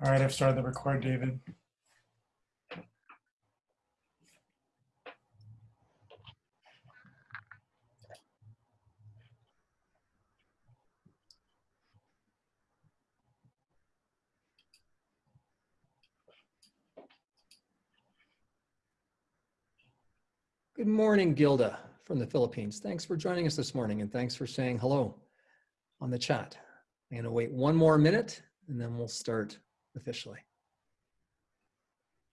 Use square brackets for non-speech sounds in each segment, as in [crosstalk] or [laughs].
All right, I've started the record, David. Good morning, Gilda from the Philippines. Thanks for joining us this morning and thanks for saying hello on the chat. I'm to wait one more minute and then we'll start officially.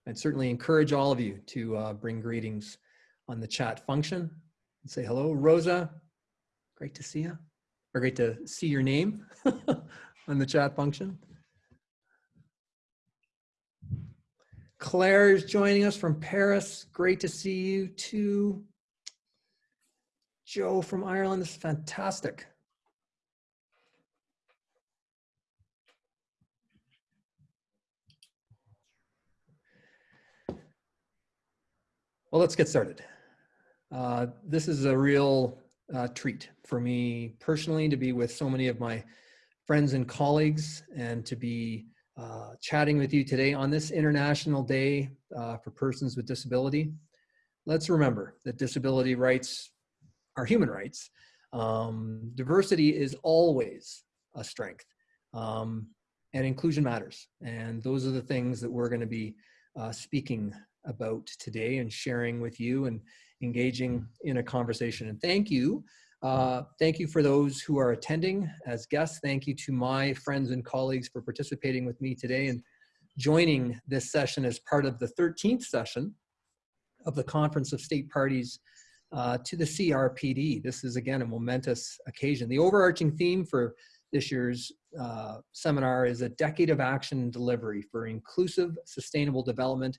I'd certainly encourage all of you to uh, bring greetings on the chat function and say hello. Rosa, great to see you, or great to see your name [laughs] on the chat function. Claire is joining us from Paris. Great to see you too. Joe from Ireland, this is fantastic. Well, let's get started. Uh, this is a real uh, treat for me personally to be with so many of my friends and colleagues and to be uh, chatting with you today on this International Day uh, for Persons with Disability. Let's remember that disability rights are human rights. Um, diversity is always a strength um, and inclusion matters. And those are the things that we're gonna be uh, speaking about today and sharing with you and engaging in a conversation. And thank you. Uh, thank you for those who are attending as guests. Thank you to my friends and colleagues for participating with me today and joining this session as part of the 13th session of the Conference of State Parties uh, to the CRPD. This is again a momentous occasion. The overarching theme for this year's uh, seminar is a decade of action and delivery for inclusive, sustainable development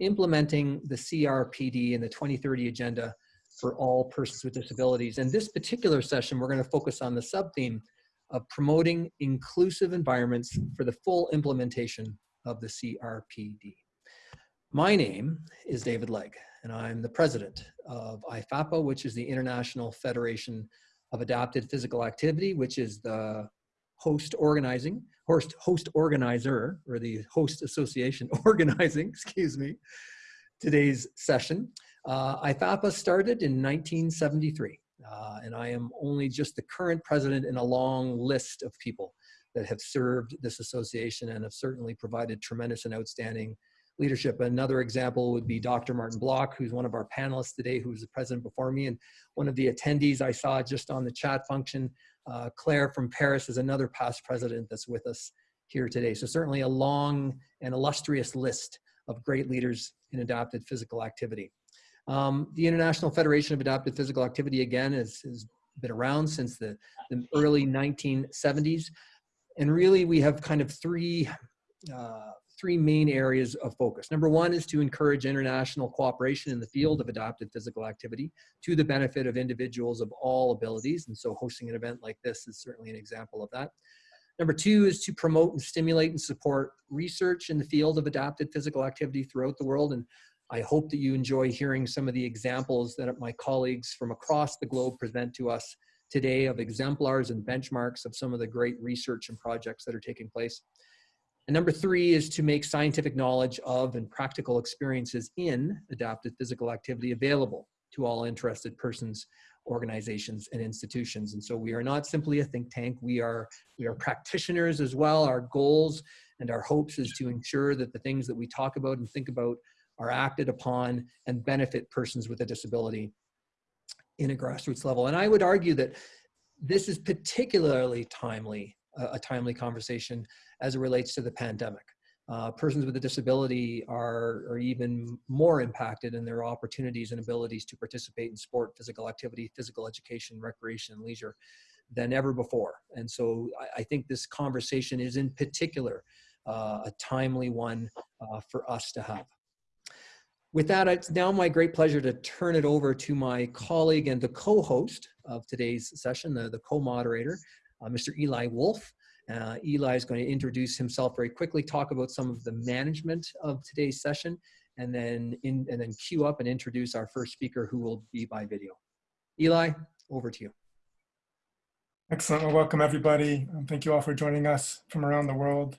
implementing the CRPD and the 2030 agenda for all persons with disabilities. And this particular session, we're gonna focus on the sub-theme of promoting inclusive environments for the full implementation of the CRPD. My name is David Legg, and I'm the president of IFAPA, which is the International Federation of Adapted Physical Activity, which is the host organizing, host, host organizer, or the host association [laughs] organizing, excuse me, today's session. Uh, IFAPA started in 1973, uh, and I am only just the current president in a long list of people that have served this association and have certainly provided tremendous and outstanding leadership. Another example would be Dr. Martin Block, who's one of our panelists today, who's the president before me, and one of the attendees I saw just on the chat function uh, Claire from Paris is another past president that's with us here today. So certainly a long and illustrious list of great leaders in adapted physical activity. Um, the International Federation of Adapted Physical Activity, again, has, been around since the, the, early 1970s. And really, we have kind of three uh, three main areas of focus. Number one is to encourage international cooperation in the field of adapted physical activity to the benefit of individuals of all abilities. And so hosting an event like this is certainly an example of that. Number two is to promote and stimulate and support research in the field of adapted physical activity throughout the world. And I hope that you enjoy hearing some of the examples that my colleagues from across the globe present to us today of exemplars and benchmarks of some of the great research and projects that are taking place. And number three is to make scientific knowledge of and practical experiences in adapted physical activity available to all interested persons, organizations, and institutions. And so we are not simply a think tank, we are, we are practitioners as well. Our goals and our hopes is to ensure that the things that we talk about and think about are acted upon and benefit persons with a disability in a grassroots level. And I would argue that this is particularly timely a, timely conversation as it relates to the pandemic. Uh, persons with a disability are, are even more impacted in their opportunities and abilities to participate in sport, physical activity, physical education, recreation, and leisure than ever before. And so I, I think this conversation is in particular uh, a timely one uh, for us to have. With that, it's now my great pleasure to turn it over to my colleague and the co-host of today's session, the, the co-moderator, Mr. Eli Wolff. Uh, Eli is going to introduce himself very quickly, talk about some of the management of today's session, and then in, and then queue up and introduce our first speaker who will be by video. Eli, over to you. Excellent. Well, welcome everybody. Um, thank you all for joining us from around the world.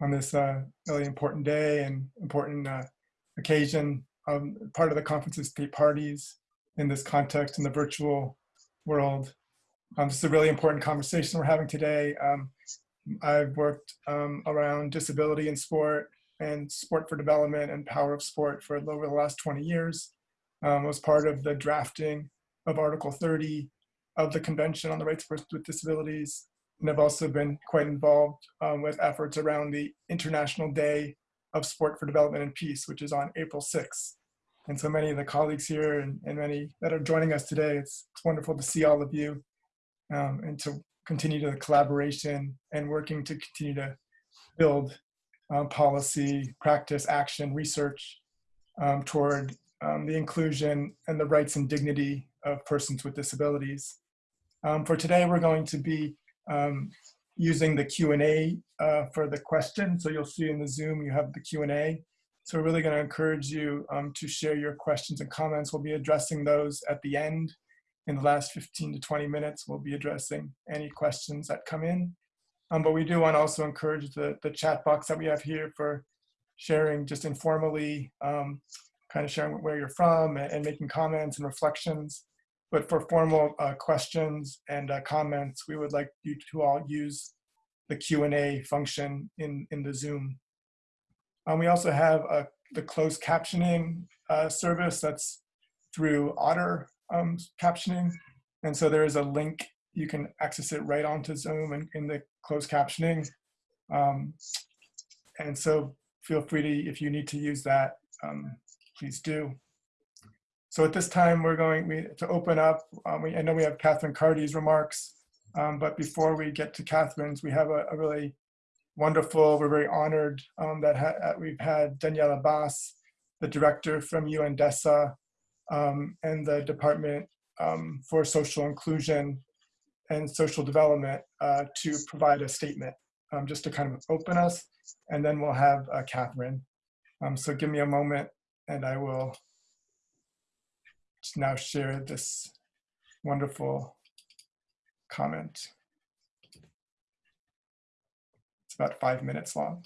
on this uh, really important day and important uh, occasion. Um, part of the conference conference's state parties in this context in the virtual world. Um, this is a really important conversation we're having today. Um, I've worked um, around disability in sport and sport for development and power of sport for over the last 20 years. Um, was part of the drafting of Article 30 of the Convention on the Rights of Persons with Disabilities. And I've also been quite involved um, with efforts around the International Day of Sport for Development and Peace, which is on April 6th. And so many of the colleagues here and, and many that are joining us today, it's, it's wonderful to see all of you um, and to continue the collaboration and working to continue to build um, policy, practice, action, research um, toward um, the inclusion and the rights and dignity of persons with disabilities. Um, for today, we're going to be using the Q&A uh, for the question. So you'll see in the Zoom, you have the Q&A. So we're really gonna encourage you to share your questions and comments. We'll be addressing those at the end. In the last 15 to 20 minutes, we'll be addressing any questions that come in. Um, but we do want to also encourage the, the chat box that we have here for sharing just informally, um, kind of sharing where you're from and, and, making comments and reflections. But for formal uh, questions and uh, comments, we would like you to all use the Q&A function in, in the Zoom. Um, we also have a, the closed captioning uh, service that's through Otter um, captioning. And so there is a link, you can access it right onto Zoom and in the closed captioning. Um, and so feel free to, if you need to use that, um, please do. So at this time, we're going we, to open up. Um, we, I know we have Catherine Carty's remarks, um, but before we get to Catherine's, we have a, a really wonderful, we're very honored um, that ha we've had Daniela Abbas, the director from UNDESA, um, and the Department um, for Social Inclusion and Social Development uh, to provide a statement um, just to kind of open us, and then we'll have uh, Catherine. Um, so give me a moment and I will now share this wonderful comment. It's about five minutes long.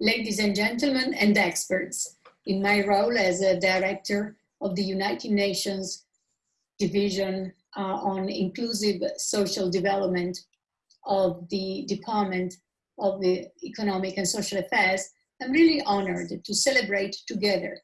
Ladies and gentlemen and experts, in my role as a director of the United Nations Division uh, on Inclusive Social Development of the Department of the Economic and Social Affairs, I'm really honored to celebrate together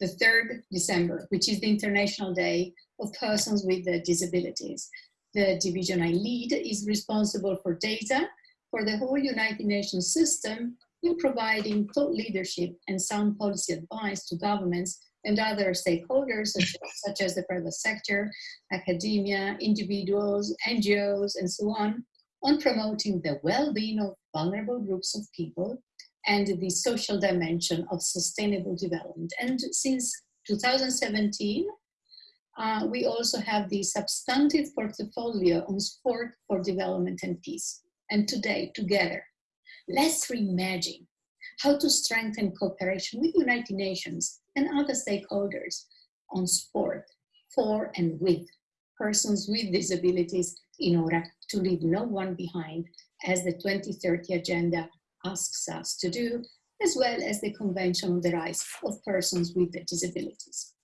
the 3rd December, which is the International Day of Persons with Disabilities. The division I lead is responsible for data for the whole United Nations system in providing thought leadership and sound policy advice to governments and other stakeholders such, such as the private sector, academia, individuals, NGOs, and so on, on promoting the well-being of vulnerable groups of people and the social dimension of sustainable development. And since 2017, uh, we also have the substantive portfolio on sport for development and peace. And today, together, let's reimagine how to strengthen cooperation with United Nations and other stakeholders on sport for and with persons with disabilities in order to leave no one behind as the 2030 Agenda asks us to do, as well as the Convention on the Rights of Persons with Disabilities.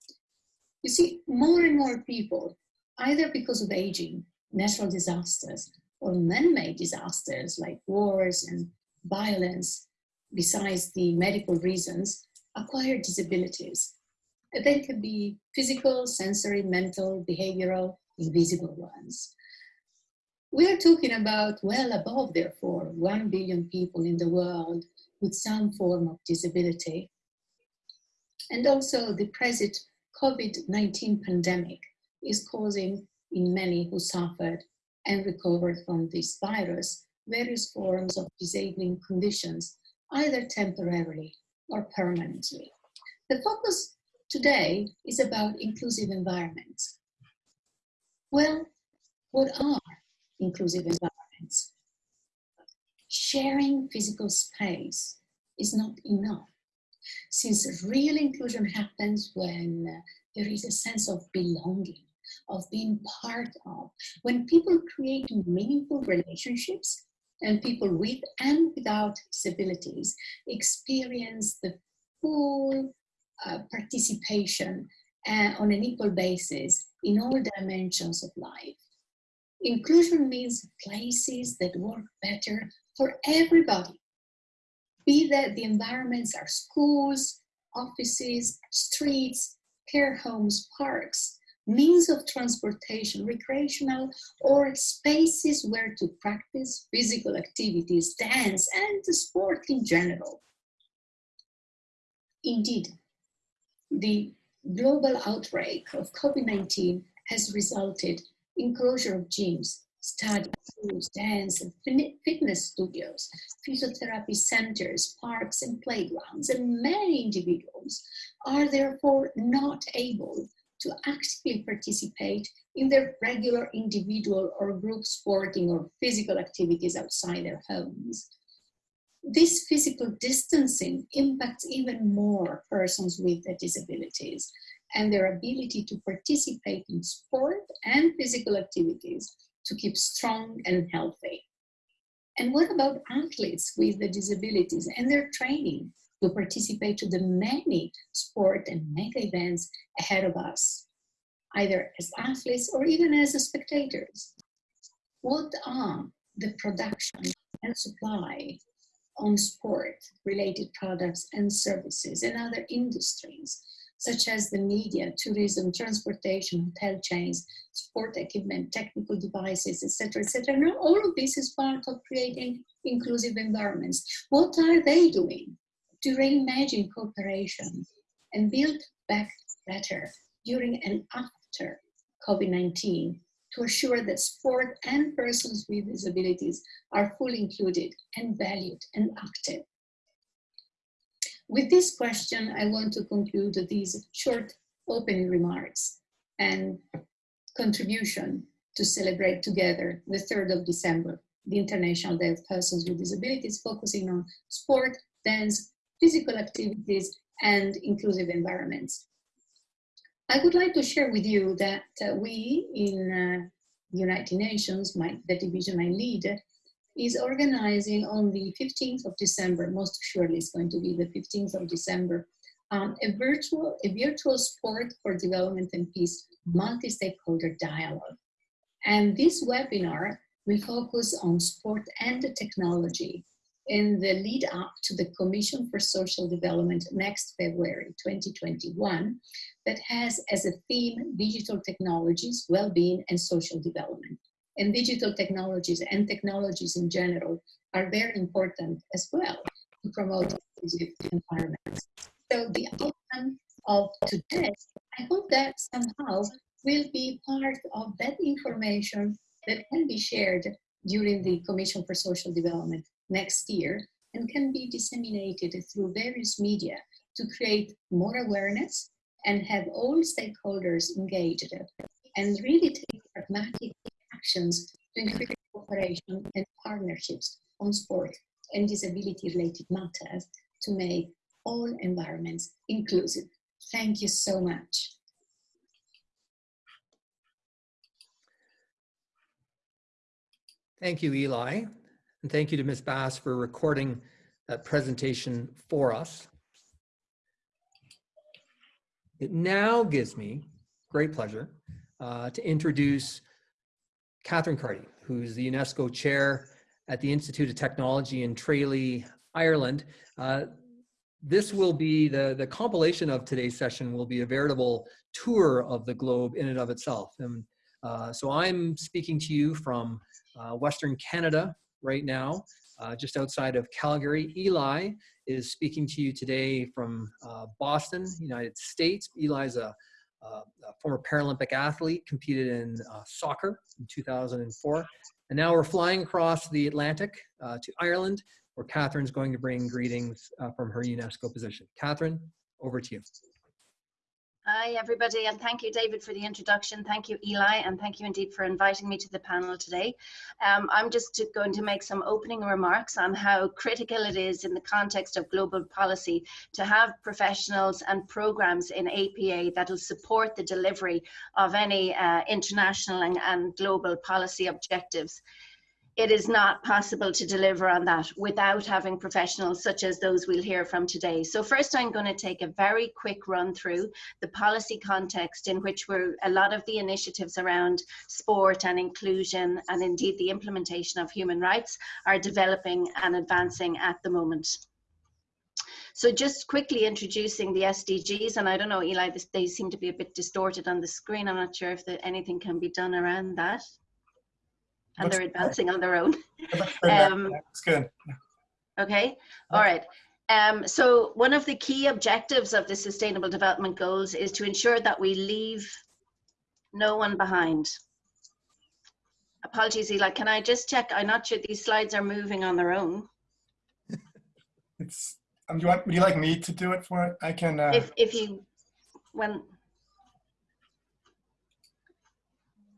You see, more and more people, either because of aging, natural disasters, or man-made disasters like wars and violence, besides the medical reasons, acquire disabilities. They can be physical, sensory, mental, behavioral, invisible ones. We are talking about well above, therefore, 1 billion people in the world with some form of disability. And also the present COVID-19 pandemic is causing in many who suffered and recovered from this virus various forms of disabling conditions, either temporarily or permanently. The focus today is about inclusive environments. Well, what are inclusive environments. Sharing physical space is not enough, since real inclusion happens when uh, there is a sense of belonging, of being part of, when people create meaningful relationships and people with and without disabilities experience the full uh, participation uh, on an equal basis in all dimensions of life. Inclusion means places that work better for everybody. Be that the environments are schools, offices, streets, care homes, parks, means of transportation, recreational, or spaces where to practice physical activities, dance, and sport in general. Indeed, the global outbreak of COVID-19 has resulted in closure of gyms, study, schools, dance, and fitness studios, physiotherapy centers, parks, and playgrounds, and many individuals are therefore not able to actively participate in their regular individual or group sporting or physical activities outside their homes. This physical distancing impacts even more persons with disabilities and their ability to participate in sport and physical activities to keep strong and healthy. And what about athletes with the disabilities and their training? To participate to the many sport and mega events ahead of us, either as athletes or even as spectators. What are the production and supply on sport related products and services and other industries such as the media, tourism, transportation, hotel chains, sport equipment, technical devices, etc., etc. Now, all of this is part of creating inclusive environments. What are they doing to reimagine cooperation and build back better during and after COVID-19 to assure that sport and persons with disabilities are fully included and valued and active. With this question, I want to conclude these short opening remarks and contribution to celebrate together the 3rd of December, the International Day of Persons with Disabilities, focusing on sport, dance, physical activities, and inclusive environments. I would like to share with you that uh, we in uh, United Nations, my, the division I lead, is organizing on the 15th of December, most surely it's going to be the 15th of December, um, a virtual a virtual sport for development and peace multi-stakeholder dialogue. And this webinar will focus on sport and technology in the lead up to the Commission for Social Development next February 2021 that has as a theme digital technologies, well-being and social development. And digital technologies and technologies in general are very important as well to promote inclusive environments. So the outcome of today, I hope that somehow will be part of that information that can be shared during the Commission for Social Development next year and can be disseminated through various media to create more awareness and have all stakeholders engaged and really take pragmatic actions to increase cooperation and partnerships on sport and disability related matters to make all environments inclusive. Thank you so much. Thank you, Eli. And thank you to Ms. Bas for recording that presentation for us. It now gives me great pleasure uh, to introduce Catherine Carty, who's the UNESCO chair at the Institute of Technology in Tralee, Ireland. Uh, this will be the, the compilation of today's session will be a veritable tour of the globe in and of itself. And uh, so I'm speaking to you from uh, Western Canada, right now, uh, just outside of Calgary. Eli is speaking to you today from uh, Boston, United States. Eli is a, a, former Paralympic athlete, competed in uh, soccer in 2004. And now we're flying across the Atlantic uh, to Ireland, where Catherine's going to bring greetings uh, from her UNESCO position. Catherine, over to you. Hi, everybody, and thank you, David, for the introduction. Thank you, Eli, and thank you indeed for inviting me to the panel today. Um, I'm just going to make some opening remarks on how critical it is in the context of global policy to have professionals and programs in APA that will support the delivery of any uh, international and, and global policy objectives. It is not possible to deliver on that without having professionals such as those we'll hear from today. So first I'm going to take a very quick run through the policy context in which we're, a lot of the initiatives around sport and inclusion and indeed the implementation of human rights are developing and advancing at the moment. So just quickly introducing the SDGs, and I don't know, Eli, they seem to be a bit distorted on the screen. I'm not sure if the, anything can be done around that and Looks they're good. advancing on their own. [laughs] It looks good now. Um, It's good. Okay, all right. Um, so one of the key objectives of the Sustainable Development Goals is to ensure that we leave no one behind. Apologies, Eli, can I just check? I'm not sure these slides are moving on their own. It's, um, do you want, would you like me to do it for it? I can, uh, If, if you, when,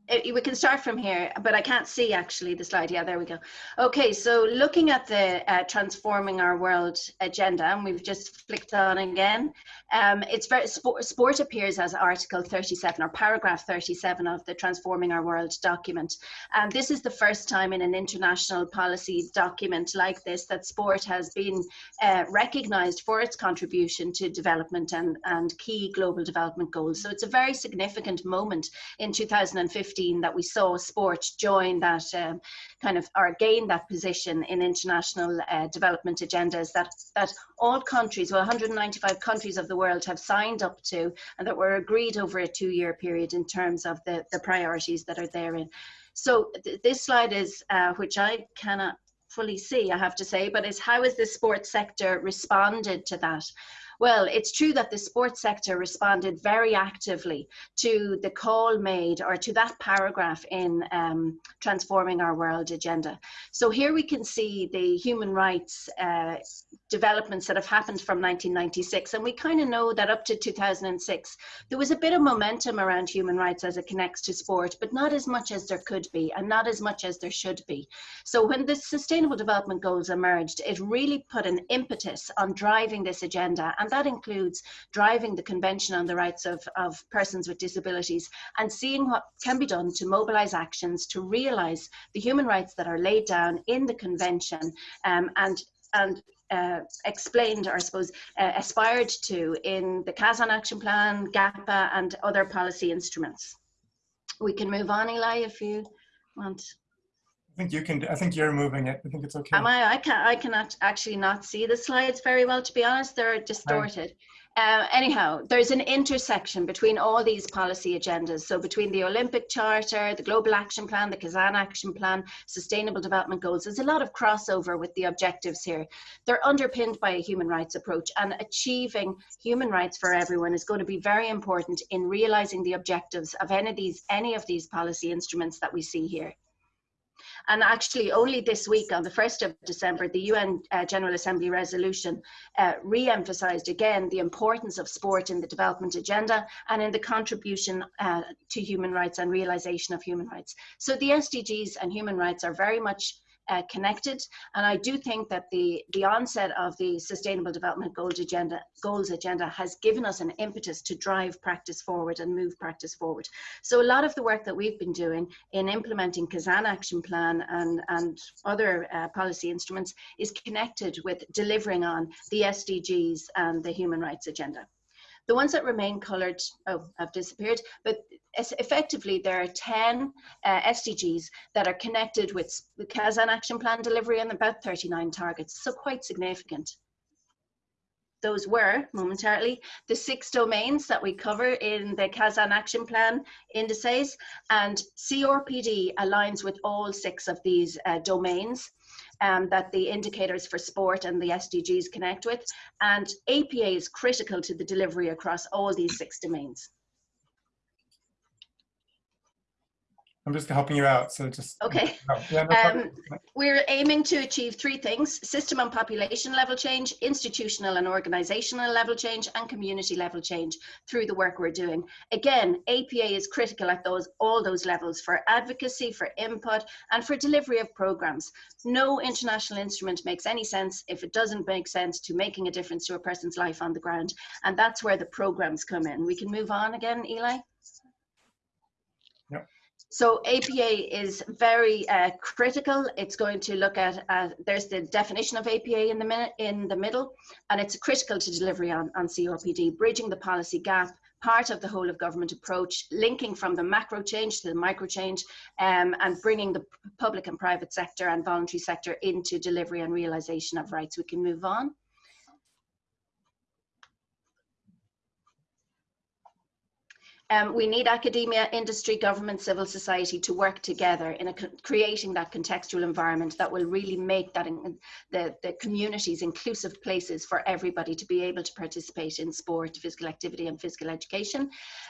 Uh, we can start from here, but I can't see actually the slide. Yeah, there we go. Okay, so looking at the uh, Transforming Our World agenda, and we've just flicked on again, um, it's very, sport, sport appears as Article 37 or paragraph 37 of the Transforming Our World document. And this is the first time in an international policy document like this that sport has been uh, recognized for its contribution to development and, and key global development goals. So it's a very significant moment in 2015 that we saw sport join that um, kind of or gain that position in international uh, development agendas that that all countries, well 195 countries of the world have signed up to and that were agreed over a two-year period in terms of the, the priorities that are therein. So th this slide is, uh, which I cannot fully see, I have to say, but is how has the sports sector responded to that? Well, it's true that the sports sector responded very actively to the call made or to that paragraph in um, Transforming Our World agenda. So here we can see the human rights uh, developments that have happened from 1996. And we kind of know that up to 2006, there was a bit of momentum around human rights as it connects to sport, but not as much as there could be and not as much as there should be. So when the Sustainable Development Goals emerged, it really put an impetus on driving this agenda. And that includes driving the Convention on the Rights of, of Persons with Disabilities and seeing what can be done to mobilize actions to realize the human rights that are laid down in the Convention um, and, and uh, explained, or I suppose, uh, aspired to in the Kazan Action Plan, GAPPA, and other policy instruments. We can move on, Eli, if you want. I think you can, I think you're moving it. I think it's okay. Am I? I can I cannot actually not see the slides very well, to be honest. They're distorted. Uh, anyhow, there's an intersection between all these policy agendas. So between the Olympic Charter, the Global Action Plan, the Kazan Action Plan, Sustainable Development Goals, there's a lot of crossover with the objectives here. They're underpinned by a human rights approach and achieving human rights for everyone is going to be very important in realizing the objectives of any of these, any of these policy instruments that we see here. And actually, only this week, on the 1st of December, the UN uh, General Assembly resolution uh, re emphasised again the importance of sport in the development agenda and in the contribution uh, to human rights and realisation of human rights. So the SDGs and human rights are very much uh, connected. And I do think that the, the onset of the Sustainable Development Goals agenda, goals agenda has given us an impetus to drive practice forward and move practice forward. So a lot of the work that we've been doing in implementing Kazan Action Plan and, and other uh, policy instruments is connected with delivering on the SDGs and the human rights agenda. The ones that remain coloured oh, have disappeared, but effectively there are 10 uh, SDGs that are connected with the Kazan Action Plan delivery and about 39 targets, so quite significant. Those were, momentarily, the six domains that we cover in the Kazan Action Plan indices, and CRPD aligns with all six of these uh, domains um, that the indicators for sport and the SDGs connect with. And APA is critical to the delivery across all these six domains. I'm just helping you out, so just. Okay. No, [laughs] yeah, no um, problem. We're aiming to achieve three things, system and population level change, institutional and organizational level change, and community level change through the work we're doing. Again, APA is critical at those all those levels for advocacy, for input, and for delivery of programs. No international instrument makes any sense if it doesn't make sense to making a difference to a person's life on the ground. And that's where the programs come in. We can move on again, Eli. So APA is very uh, critical. It's going to look at, uh, there's the definition of APA in the minute in the middle, and it's critical to delivery on, on CRPD, bridging the policy gap, part of the whole of government approach, linking from the macro change to the micro change, um, and bringing the public and private sector and voluntary sector into delivery and realization of rights. We can move on. Um, we need academia, industry, government, civil society to work together in creating that contextual environment that will really make that in, the, the communities inclusive places for everybody to be able to participate in sport, physical activity and physical education.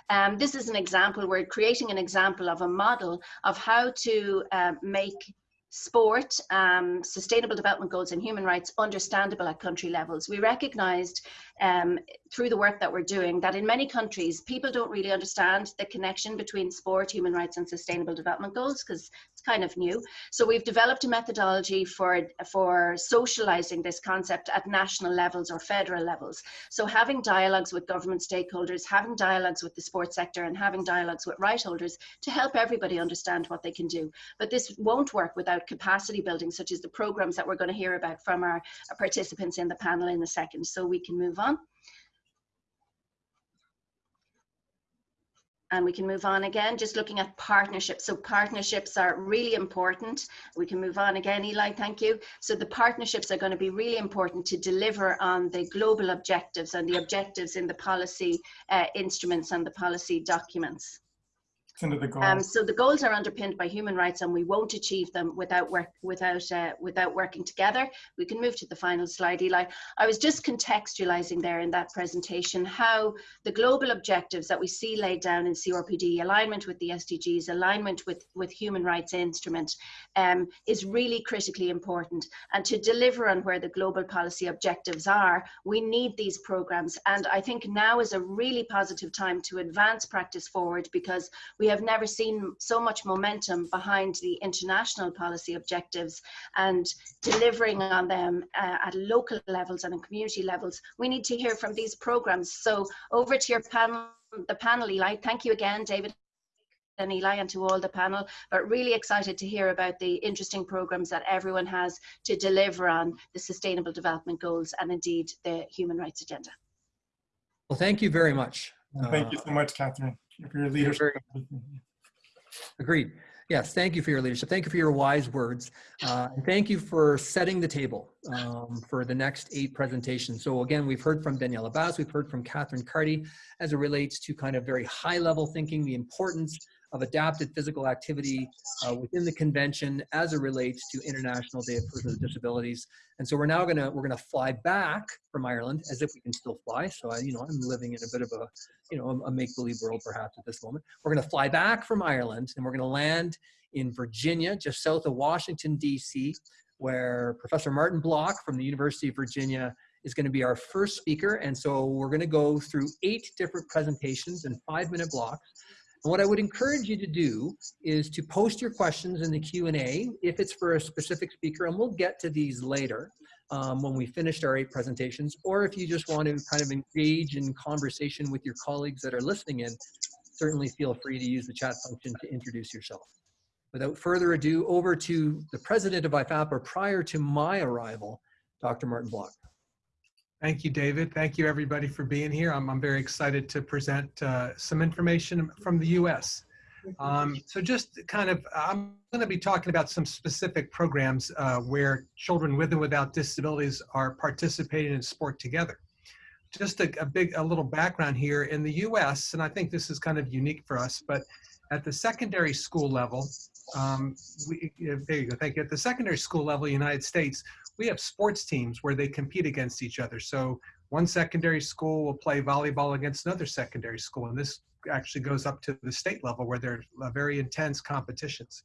Um, this is an example, we're creating an example of a model of how to uh, make sport, um, sustainable development goals and human rights understandable at country levels. We recognized um, through the work that we're doing that in many countries, people don't really understand the connection between sport, human rights and sustainable development goals because kind of new. So we've developed a methodology for, for socializing this concept at national levels or federal levels. So having dialogues with government stakeholders, having dialogues with the sports sector and having dialogues with right holders to help everybody understand what they can do. But this won't work without capacity building, such as the programs that we're going to hear about from our, our participants in the panel in a second. So we can move on. And we can move on again, just looking at partnerships. So partnerships are really important. We can move on again, Eli, thank you. So the partnerships are going to be really important to deliver on the global objectives and the objectives in the policy uh, instruments and the policy documents. Into the goals. Um, so the goals are underpinned by human rights, and we won't achieve them without work without uh, without working together. We can move to the final slide, Eli. I was just contextualizing there in that presentation how the global objectives that we see laid down in CRPD, alignment with the SDGs, alignment with with human rights instrument, um, is really critically important. And to deliver on where the global policy objectives are, we need these programs. And I think now is a really positive time to advance practice forward because we we have never seen so much momentum behind the international policy objectives and delivering on them uh, at local levels and in community levels. We need to hear from these programs. So over to your panel, the panel, Eli. Thank you again, David and Eli and to all the panel, but really excited to hear about the interesting programs that everyone has to deliver on the Sustainable Development Goals and indeed the Human Rights Agenda. Well, thank you very much. Thank you so much, Catherine, for your leadership. Agreed. Yes, thank you for your leadership. Thank you for your wise words. Uh, thank you for setting the table um, for the next eight presentations. So again, we've heard from Daniela Bas, we've heard from Catherine Carty as it relates to kind of very high level thinking, the importance of adapted physical activity uh, within the convention as it relates to International Day of Persons with Disabilities. And so we're now gonna, we're gonna fly back from Ireland as if we can still fly. So I, you know, I'm living in a bit of a, you know, a make-believe world perhaps at this moment. We're gonna fly back from Ireland and we're gonna land in Virginia, just south of Washington, DC, where Professor Martin Block from the University of Virginia is going to be our first speaker. And so we're going to go through eight different presentations in five minute blocks. What I would encourage you to do is to post your questions in the Q&A if it's for a specific speaker, and we'll get to these later um, when we finished our eight presentations, or if you just want to kind of engage in conversation with your colleagues that are listening in, certainly feel free to use the chat function to introduce yourself. Without further ado, over to the president of IFAPA prior to my arrival, Dr. Martin Block. Thank you, David. Thank you, everybody, for being here. I'm, I'm very excited to present uh, some information from the U.S. Um, so just kind of, I'm going to be talking about some specific programs uh, where children with and without disabilities are participating in sport together. Just a, a big, a little background here in the U.S., and I think this is kind of unique for us, but at the secondary school level, um, we, there you go, thank you. At the secondary school level, United States, we have sports teams where they compete against each other. So one secondary school will play volleyball against another secondary school, and this actually goes up to the state level where there are very intense competitions.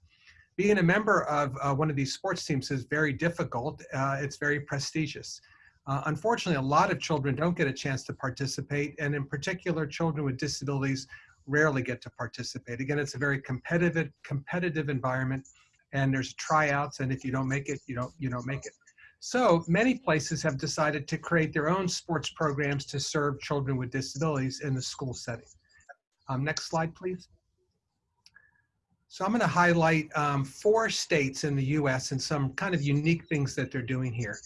Being a member of uh, one of these sports teams is very difficult. Uh, it's very prestigious. Uh, unfortunately, a lot of children don't get a chance to participate, and in particular, children with disabilities rarely get to participate. Again, it's a very competitive, competitive environment, and there's tryouts, and if you don't make it, you don't, you don't make it. So many places have decided to create their own sports programs to serve children with disabilities in the school setting. Um, next slide, please. So I'm going to highlight um, four states in the US and some kind of unique things that they're doing here.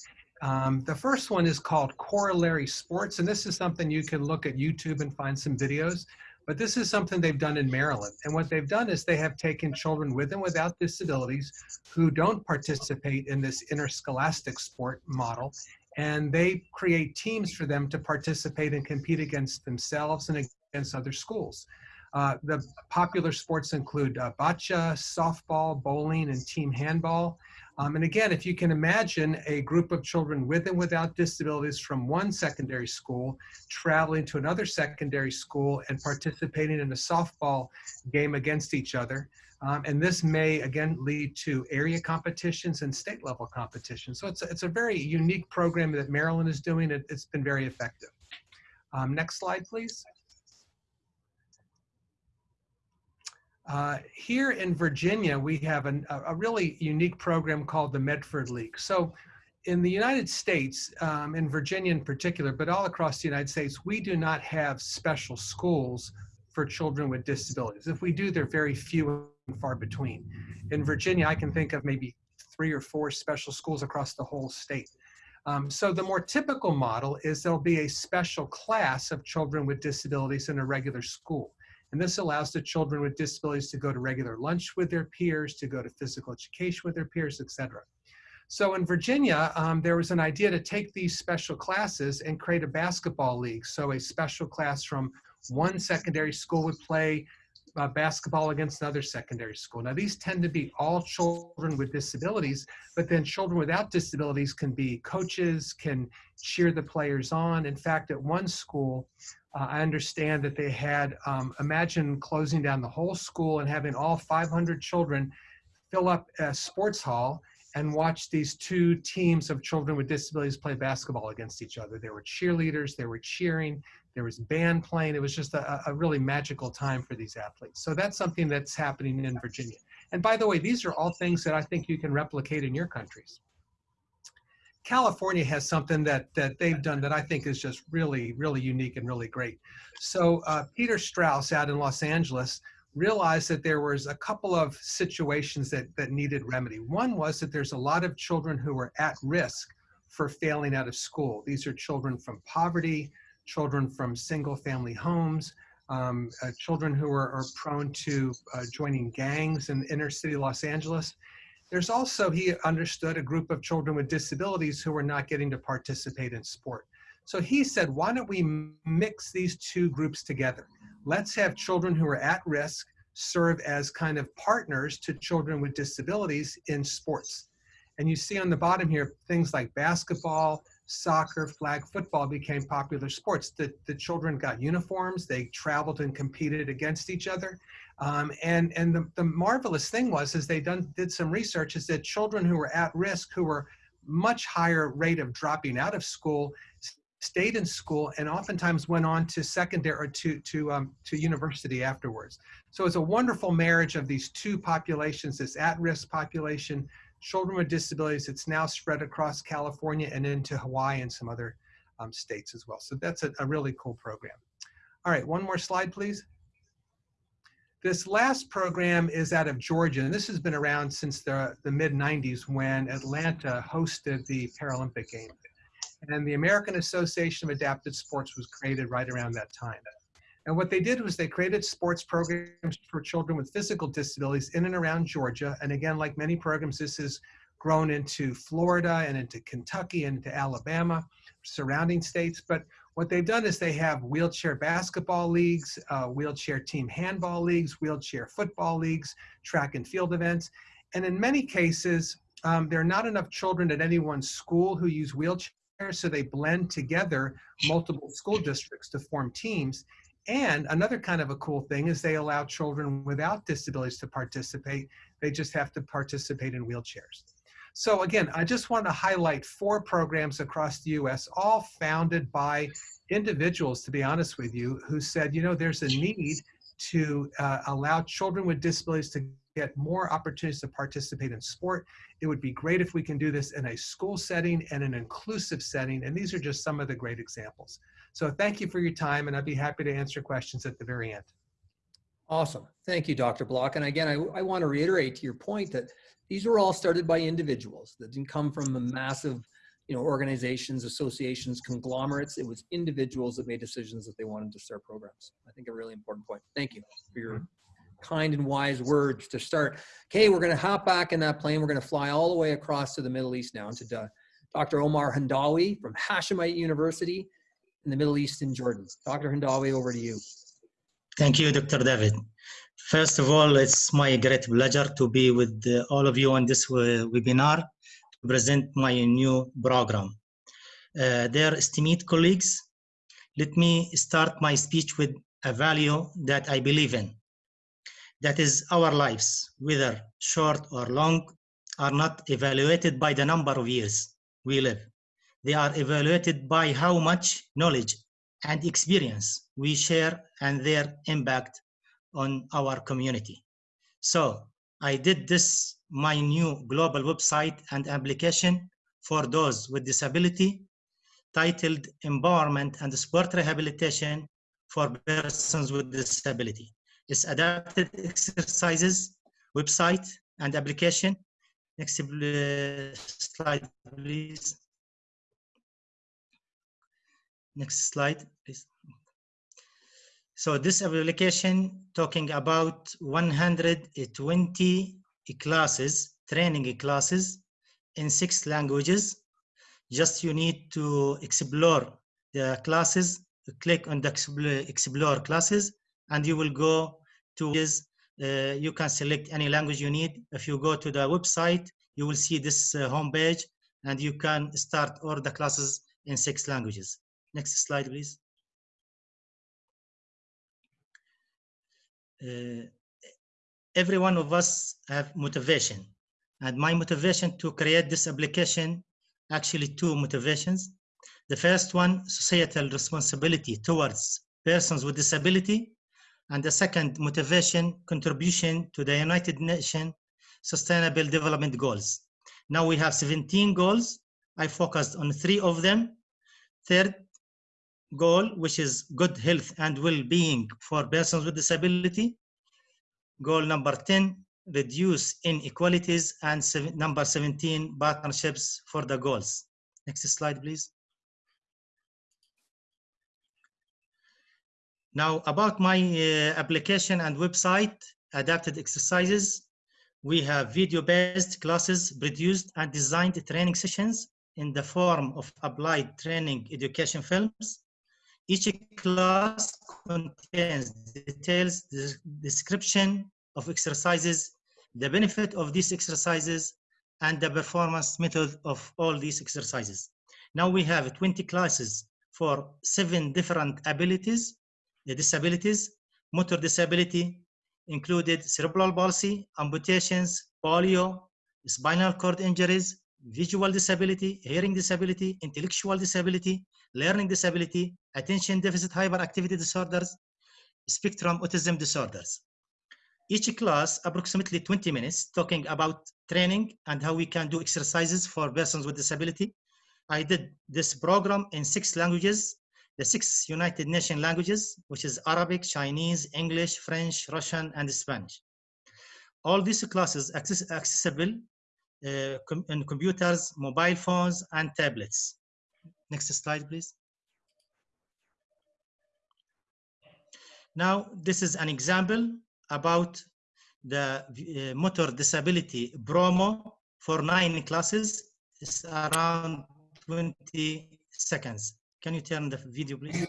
Um, the first one is called Corollary Sports, and this is something you can look at YouTube and find some videos. But this is something they've done in Maryland. And what they've done is they have taken children with and without disabilities who don't participate in this interscholastic sport model, and they create teams for them to participate and compete against themselves and against other schools. Uh, the popular sports include uh, bocce, softball, bowling, and team handball. Um, and again, if you can imagine a group of children with and without disabilities from one secondary school traveling to another secondary school and participating in a softball game against each other. Um, and this may, again, lead to area competitions and state level competitions. So it's a, it's a very unique program that Maryland is doing. It, has been very effective. Um, next slide, please. Uh, here in Virginia, we have an, a really unique program called the Medford League. So in the United States, um, in Virginia in particular, but all across the United States, we do not have special schools for children with disabilities. If we do, they're very few and far between. In Virginia, I can think of maybe three or four special schools across the whole state. Um, so the more typical model is there'll be a special class of children with disabilities in a regular school. And this allows the children with disabilities to go to regular lunch with their peers, to go to physical education with their peers, etc. So in Virginia, um, there was an idea to take these special classes and create a basketball league. So a special class from one secondary school would play uh, basketball against another secondary school. Now these tend to be all children with disabilities, but then children without disabilities can be coaches, can cheer the players on. In fact, at one school, uh, I understand that they had, um, imagine closing down the whole school and having all 500 children fill up a sports hall and watch these two teams of children with disabilities play basketball against each other. There were cheerleaders, there were cheering, there was band playing. It was just a, a really magical time for these athletes. So that's something that's happening in Virginia. And by the way, these are all things that I think you can replicate in your countries. California has something that that they've done that I think is just really, really unique and really great. So uh, Peter Strauss out in Los Angeles realized that there was a couple of situations that that needed remedy. One was that there's a lot of children who are at risk for failing out of school. These are children from poverty, children from single family homes, um, uh, children who are, are prone to uh, joining gangs in inner city Los Angeles. There's also, he understood, a group of children with disabilities who were not getting to participate in sport. So he said, why don't we mix these two groups together? Let's have children who are at risk serve as kind of partners to children with disabilities in sports. And you see on the bottom here, things like basketball, soccer, flag football became popular sports. The, the children got uniforms, they traveled and competed against each other. Um, and and the, the marvelous thing was, is they done did some research, is that children who were at risk, who were much higher rate of dropping out of school, stayed in school and oftentimes went on to secondary or to to um, to university afterwards. So it's a wonderful marriage of these two populations: this at-risk population, children with disabilities. It's now spread across California and into Hawaii and some other um, states as well. So that's a, a really cool program. All right, one more slide, please. This last program is out of Georgia, and this has been around since the, the mid 90s when Atlanta hosted the Paralympic Games. And the American Association of Adapted Sports was created right around that time. And what they did was they created sports programs for children with physical disabilities in and around Georgia. And again, like many programs, this has grown into Florida and into Kentucky and into Alabama, surrounding states. But what they've done is they have wheelchair basketball leagues, uh, wheelchair team handball leagues, wheelchair football leagues, track and field events. And in many cases, um, there are not enough children at any one school who use wheelchairs, so they blend together multiple school districts to form teams. And another kind of a cool thing is they allow children without disabilities to participate. They just have to participate in wheelchairs. So again, I just want to highlight four programs across the US, all founded by individuals, to be honest with you, who said, you know, there's a need to uh, allow children with disabilities to get more opportunities to participate in sport. It would be great if we can do this in a school setting and an inclusive setting. And these are just some of the great examples. So thank you for your time and I'd be happy to answer questions at the very end. Awesome. Thank you, Dr. Block. And again, I, I want to reiterate to your point that these were all started by individuals that didn't come from a massive, you know, organizations, associations, conglomerates. It was individuals that made decisions that they wanted to start programs. I think a really important point. Thank you for your mm-hmm. Kind and wise words to start. Okay, we're going to hop back in that plane. We're going to fly all the way across to the Middle East now to Dr. Omar Handawi from Hashemite University in the Middle East in Jordan. Dr. Handawi, over to you. Thank you, Dr. David. First of all, it's my great pleasure to be with uh, all of you on this uh, webinar to present my new program. Uh, dear esteemed colleagues, let me start my speech with a value that I believe in. That is our lives, whether short or long, are not evaluated by the number of years we live. They are evaluated by how much knowledge and experience we share and their impact on our community. So I did this, my new global website and application for those with disability titled Empowerment and Sport Rehabilitation for Persons with Disability. It's adapted exercises, website and application. Next uh, slide, please. Next slide, please. So this application talking about 120 classes, training classes in six languages. Just you need to explore the classes, click on the explore classes, and you will go to this. Uh, you can select any language you need. If you go to the website, you will see this uh, homepage, and you can start all the classes in six languages. Next slide, please. Uh, every one of us have motivation and my motivation to create this application actually two motivations the first one societal responsibility towards persons with disability and the second motivation contribution to the united nations sustainable development goals now we have 17 goals i focused on three of them third goal, which is good health and well-being for persons with disability. Goal number 10, reduce inequalities. And seven, number 17, partnerships for the goals. Next slide, please. Now, about my uh, application and website, adapted exercises, we have video-based classes produced and designed training sessions in the form of applied training education films each class contains details, description of exercises, the benefit of these exercises, and the performance method of all these exercises. Now we have 20 classes for seven different abilities, the disabilities, motor disability, included cerebral palsy, amputations, polio, spinal cord injuries, visual disability, hearing disability, intellectual disability, learning disability, attention deficit hyperactivity disorders, spectrum autism disorders. Each class, approximately 20 minutes, talking about training and how we can do exercises for persons with disability. I did this program in six languages, the six United Nations languages, which is Arabic, Chinese, English, French, Russian, and Spanish. All these classes access accessible uh, com in computers, mobile phones, and tablets. Next slide, please. Now, this is an example about the uh, motor disability promo for nine classes. It's around 20 seconds. Can you turn the video, please?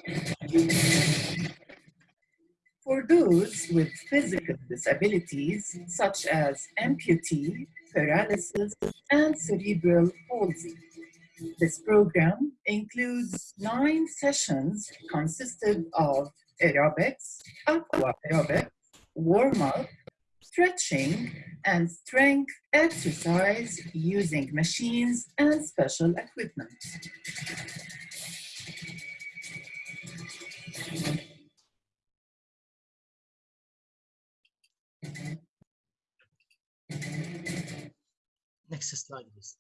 For those with physical disabilities, such as amputee, paralysis, and cerebral palsy. This program includes nine sessions consisted of aerobics, aqua aerobics, warm-up, stretching, and strength exercise using machines and special equipment. Next slide, please.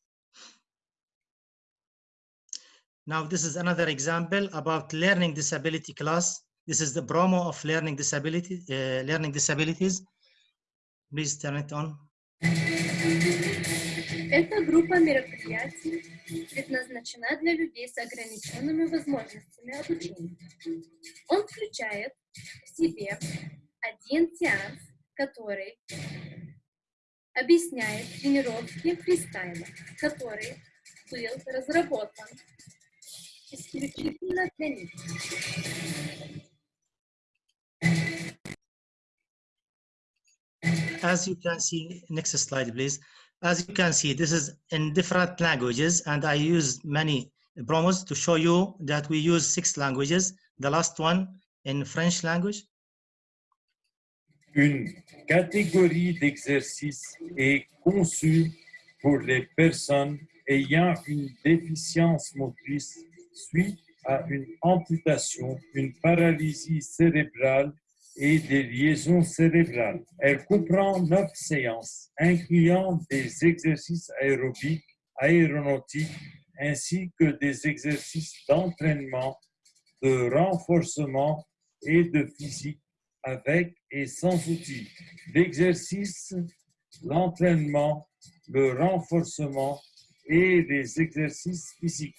Now, this is another example about learning disability class This is the promo of learning disability, uh, learning disabilities. Please turn it on. Группа мероприятий предназначена для людей с ограниченными возможностями обучения. Он включает в себе один сеанс, который объясняет тренировки фристайла, который был разработан исключительно для них. As you can see, next slide, please. As you can see, this is in different languages, and I use many promos to show you that we use six languages. The last one in French language. Une catégorie d'exercices est conçue pour les personnes ayant une déficience motrice suite à une amputation, une paralysie cérébrale et des liaisons cérébrales. Elle comprend neuf séances, incluant des exercices aérobiques, aéronautiques, ainsi que des exercices d'entraînement, de renforcement et de physique avec et sans outils. L'exercice, l'entraînement, le renforcement et les exercices physiques.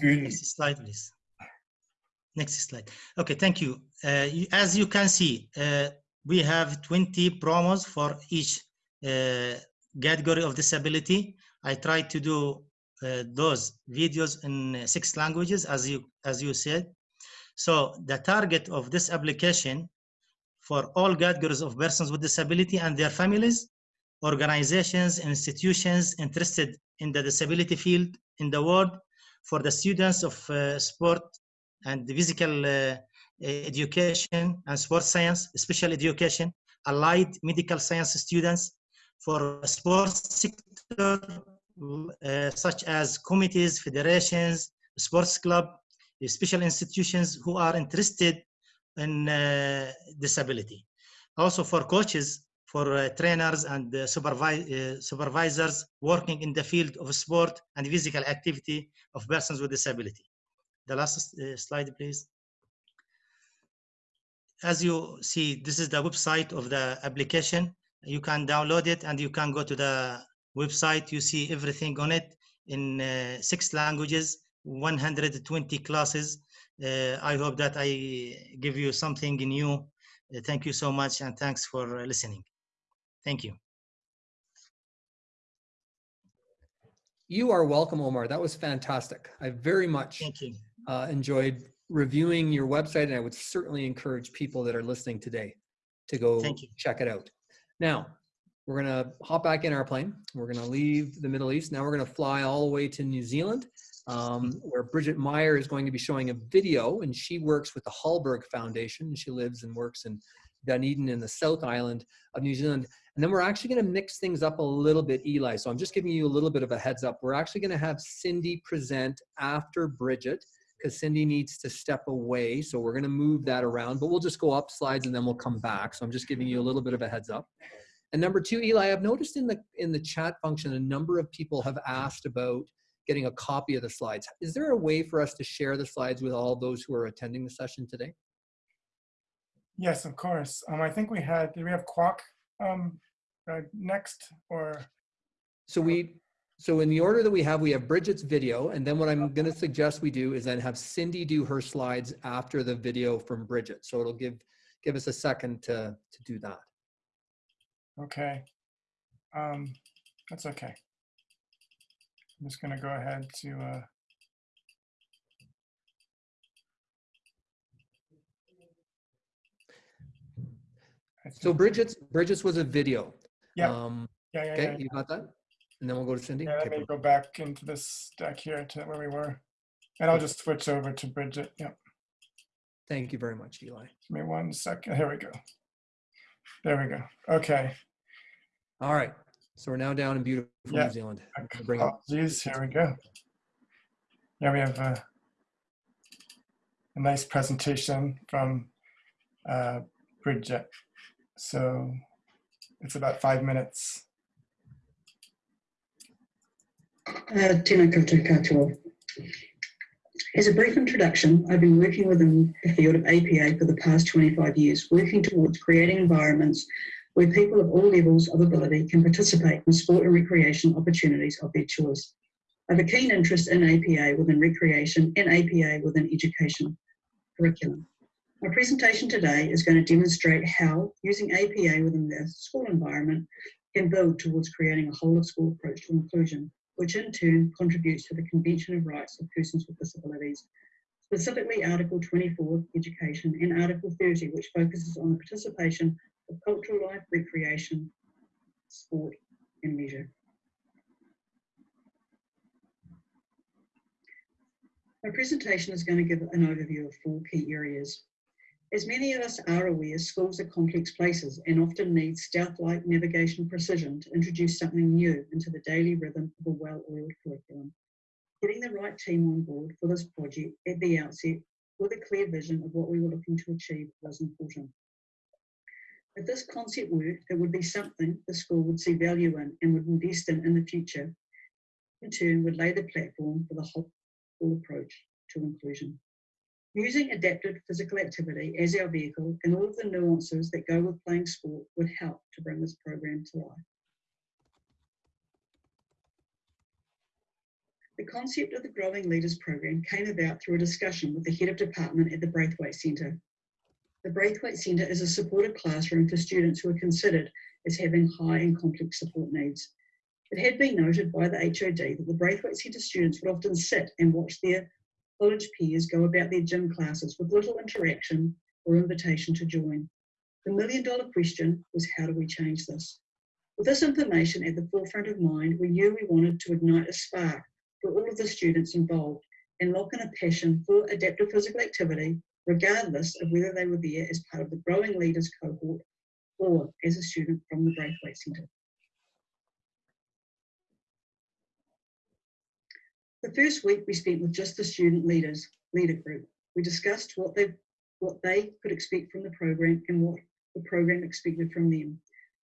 Une slide. Next slide. Okay, thank you. Uh, As you can see, uh, we have 20 promos for each uh, category of disability. I tried to do uh, those videos in uh, six languages, as you as you said. So the target of this application for all categories of persons with disability and their families, organizations, institutions interested in the disability field in the world, for the students of uh, sport and physical uh, education and sports science, special education, allied medical science students, for sports sector, uh, such as committees, federations, sports club, special institutions who are interested in uh, disability. Also for coaches, for uh, trainers and uh, supervi- uh, supervisors working in the field of sport and physical activity of persons with disability. The last uh, slide, please. As you see, this is the website of the application. You can download it and you can go to the website. You see everything on it in uh, six languages, 120 classes. Uh, I hope that I give you something new. Uh, thank you so much and thanks for listening. Thank you. You are welcome, Omar. That was fantastic. I very much Thank you. Uh, enjoyed reviewing your website, and I would certainly encourage people that are listening today to go check it out. Now, we're going to hop back in our plane. We're going to leave the Middle East. Now we're going to fly all the way to New Zealand, um, where Bridget Meyer is going to be showing a video, and she works with the Halberg Foundation. She lives and works in Dunedin in the South Island of New Zealand. And then we're actually going to mix things up a little bit, Eli. So I'm just giving you a little bit of a heads up. We're actually going to have Cindy present after Bridget because Cindy needs to step away. So we're going to move that around, but we'll just go up slides and then we'll come back. So I'm just giving you a little bit of a heads up. And number two, Eli, I've noticed in the in the chat function, a number of people have asked about getting a copy of the slides. Is there a way for us to share the slides with all those who are attending the session today? Yes, of course. Um, I think we had, did we have Kwok um, uh, next or? So we, so in the order that we have, we have Bridget's video, and then what I'm going to suggest we do is then have Cindy do her slides after the video from Bridget. So it'll give give us a second to to do that. Okay. Um, that's okay. I'm just gonna go ahead to, uh, So Bridget's Bridget's was a video. Yeah. Um, yeah, yeah, okay, yeah, you got that? And then we'll go to Cindy. yeah, let Okay, me go back into this deck here to where we were. And I'll just switch over to Bridget. Yep. Thank you very much, Eli. Give me one second. Here we go. There we go. Okay. All right. So we're now down in beautiful Yeah. New Zealand. Gonna bring up- Apologies. Here we go. Yeah, we have a, a nice presentation from uh, Bridget. So it's about five minutes. Uh, Tēnā koutou katoa. As a brief introduction, I've been working within the field of APA for the past 25 years, working towards creating environments where people of all levels of ability can participate in sport and recreation opportunities of their choice. I have a keen interest in APA within recreation and APA within education curriculum. My presentation today is going to demonstrate how using APA within the school environment can build towards creating a whole of school approach to inclusion, which in turn contributes to the Convention of Rights of Persons with Disabilities, specifically Article 24, Education, and Article 30, which focuses on the participation of cultural life, recreation, sport, and leisure. My presentation is going to give an overview of four key areas. As many of us are aware, schools are complex places and often need stealth-like navigation precision to introduce something new into the daily rhythm of a well-oiled curriculum. Getting the right team on board for this project at the outset with a clear vision of what we were looking to achieve was important. If this concept worked, it would be something the school would see value in and would invest in in the future. In turn, would lay the platform for the whole approach to inclusion. Using adapted physical activity as our vehicle and all of the nuances that go with playing sport would help to bring this program to life. The concept of the Growing Leaders program came about through a discussion with the head of department at the Braithwaite Centre. The Braithwaite Centre is a supported classroom for students who are considered as having high and complex support needs. It had been noted by the HOD that the Braithwaite Centre students would often sit and watch their college peers go about their gym classes with little interaction or invitation to join. The million dollar question was how do we change this? With this information at the forefront of mind, we knew we wanted to ignite a spark for all of the students involved and lock in a passion for adaptive physical activity, regardless of whether they were there as part of the Growing Leaders cohort or as a student from the Braithwaite Centre. The first week we spent with just the student leaders, leader group. We discussed what they, what they could expect from the program and what the program expected from them.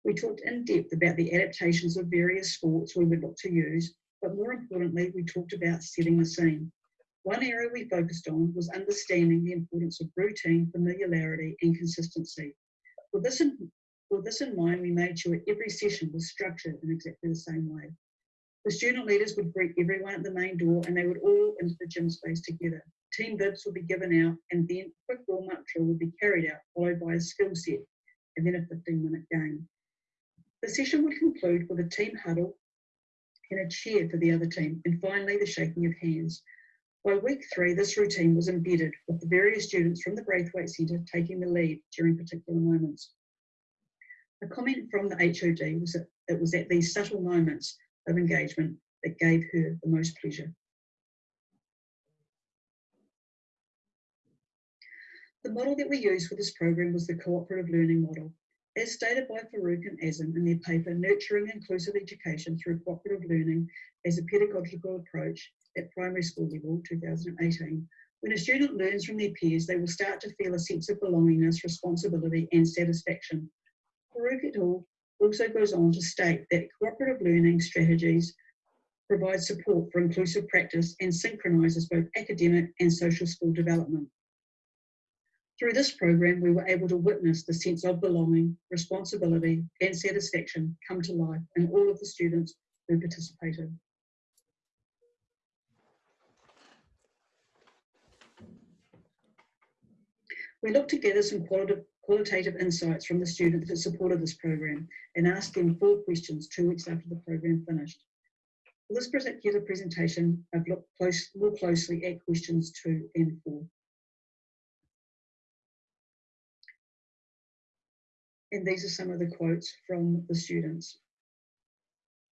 We talked in depth about the adaptations of various sports we would look to use, but more importantly, we talked about setting the scene. One area we focused on was understanding the importance of routine, familiarity, and consistency. With this in, with this in mind, we made sure every session was structured in exactly the same way. The student leaders would greet everyone at the main door and they would all into the gym space together. Team bibs would be given out and then a quick warm-up drill would be carried out, followed by a skill set and then a 15-minute game. The session would conclude with a team huddle and a cheer for the other team, and finally the shaking of hands. By week three, this routine was embedded with the various students from the Braithwaite Centre taking the lead during particular moments. A comment from the HOD was that it was at these subtle moments of engagement that gave her the most pleasure. The model that we used for this program was the cooperative learning model. As stated by Farouk and Azim in their paper, Nurturing Inclusive Education Through Cooperative Learning as a Pedagogical Approach at Primary School Level, 2018, when a student learns from their peers, they will start to feel a sense of belongingness, responsibility, and satisfaction. Farouk et al also goes on to state that cooperative learning strategies provide support for inclusive practice and synchronises both academic and social school development. Through this program, we were able to witness the sense of belonging, responsibility and satisfaction come to life in all of the students who participated. We looked to gather some qualitative qualitative insights from the students that supported this program and asked them four questions two weeks after the program finished. For this particular presentation, I've looked close, more closely at questions two and four. And these are some of the quotes from the students.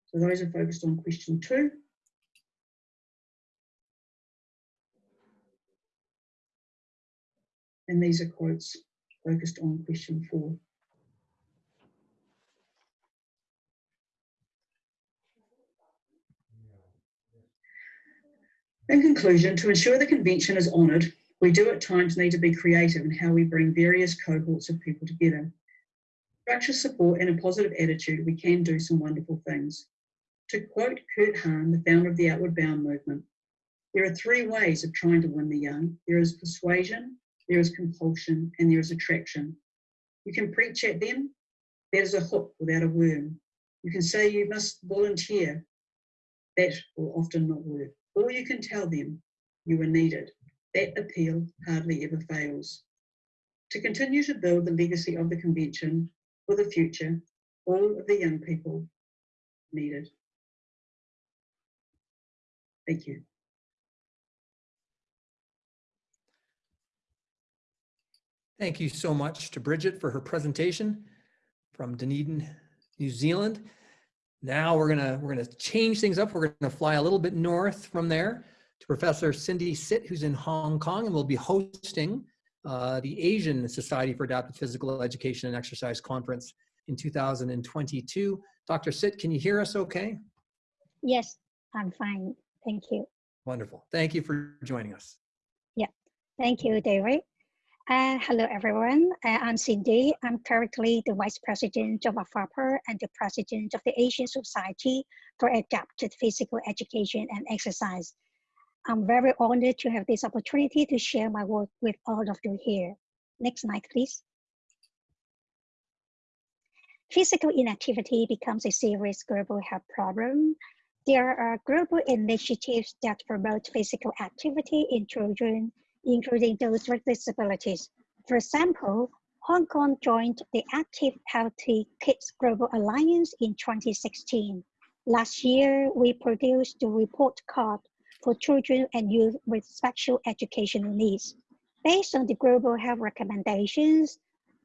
So those are focused on question two. And these are quotes focused on question four. In conclusion, to ensure the convention is honoured, we do at times need to be creative in how we bring various cohorts of people together. Structure support and a positive attitude, we can do some wonderful things. To quote Kurt Hahn, the founder of the Outward Bound movement, There are three ways of trying to win the young. There is persuasion, there is compulsion, and there is attraction. You can preach at them. That is a hook without a worm. You can say you must volunteer. That will often not work. Or you can tell them you are needed. That appeal hardly ever fails. To continue to build the legacy of the convention for the future, all of the young people needed. Thank you. Thank you so much to Bridget for her presentation from Dunedin, New Zealand. Now we're gonna we're gonna change things up. We're gonna fly a little bit north from there to Professor Cindy Sit, who's in Hong Kong, and will be hosting uh, the Asian Society for Adaptive Physical Education and Exercise Conference in 2022. Dr. Sit, can you hear us okay? Yes, I'm fine. Thank you. Wonderful. Thank you for joining us. Yeah. Thank you, David. Uh, hello, everyone. Uh, I'm Cindy. I'm currently the Vice President of IFAPA and the President of the Asian Society for Adapted Physical Education and Exercise. I'm very honored to have this opportunity to share my work with all of you here. Next slide, please. Physical inactivity becomes a serious global health problem. There are global initiatives that promote physical activity in children, including those with disabilities. For example, Hong Kong joined the Active Healthy Kids Global Alliance in 2016. Last year, we produced the report card for children and youth with special educational needs. Based on the global health recommendations,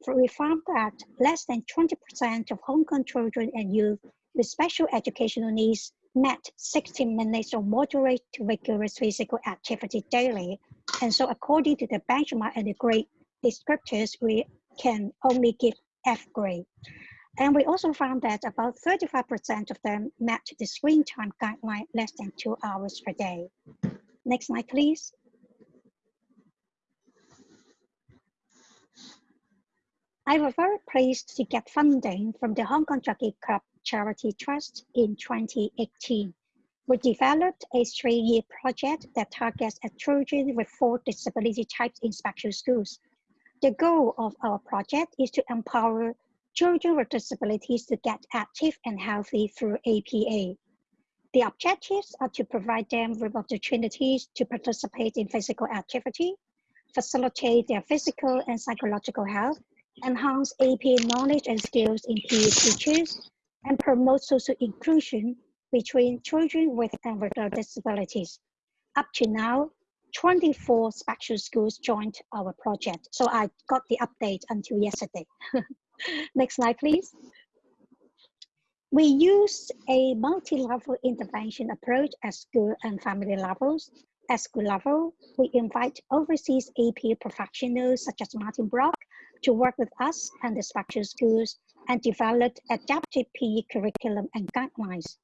we found that less than 20% of Hong Kong children and youth with special educational needs met 60 minutes of moderate to vigorous physical activity daily. And so according to the benchmark and the grade descriptors, we can only give F grade. And we also found that about 35% of them met the screen time guideline less than two hours per day. Next slide, please. I was very pleased to get funding from the Hong Kong Jockey Club Charity Trust in 2018. We developed a three-year project that targets at children with four disability types in special schools. The goal of our project is to empower children with disabilities to get active and healthy through APA. The objectives are to provide them with opportunities to participate in physical activity, facilitate their physical and psychological health, enhance APA knowledge and skills in PE teachers, and promote social inclusion between children with and without disabilities. Up to now, 24 special schools joined our project. So I got the update until yesterday. [laughs] Next slide, please. We use a multi-level intervention approach at school and family levels. At school level, we invite overseas AP professionals such as Martin Block to work with us and the special schools and develop adaptive PE curriculum and guidelines.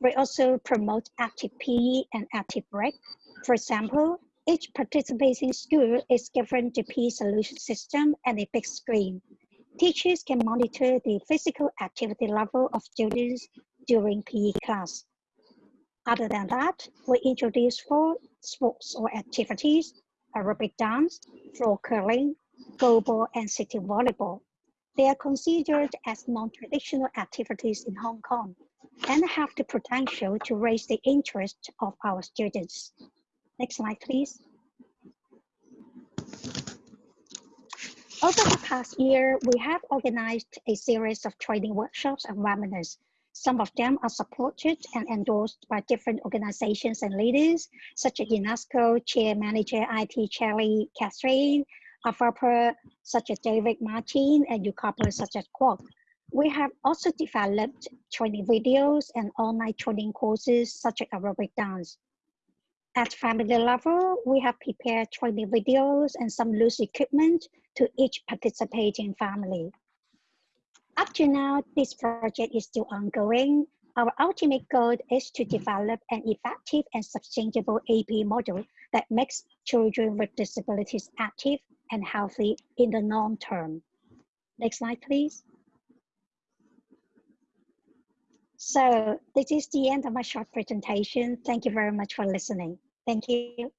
We also promote active PE and active break. For example, each participating school is given the PE solution system and a big screen. Teachers can monitor the physical activity level of students during PE class. Other than that, we introduce four sports or activities, aerobic dance, floor curling, goalball, and sitting volleyball. They are considered as non-traditional activities in Hong Kong and have the potential to raise the interest of our students. Next slide, please. Over the past year, we have organized a series of training workshops and webinars. Some of them are supported and endorsed by different organizations and leaders, such as UNESCO, Chair Manager IT Cherry Catherine, IFAPA, such as David Martin, and UCAPA, such as Kwok. We have also developed training videos and online training courses, such as aerobic dance. At family level, we have prepared training videos and some loose equipment to each participating family. Up to now, this project is still ongoing. Our ultimate goal is to develop an effective and sustainable AP model that makes children with disabilities active and healthy in the long term. Next slide, please. So this is the end of my short presentation. Thank you very much for listening. Thank you.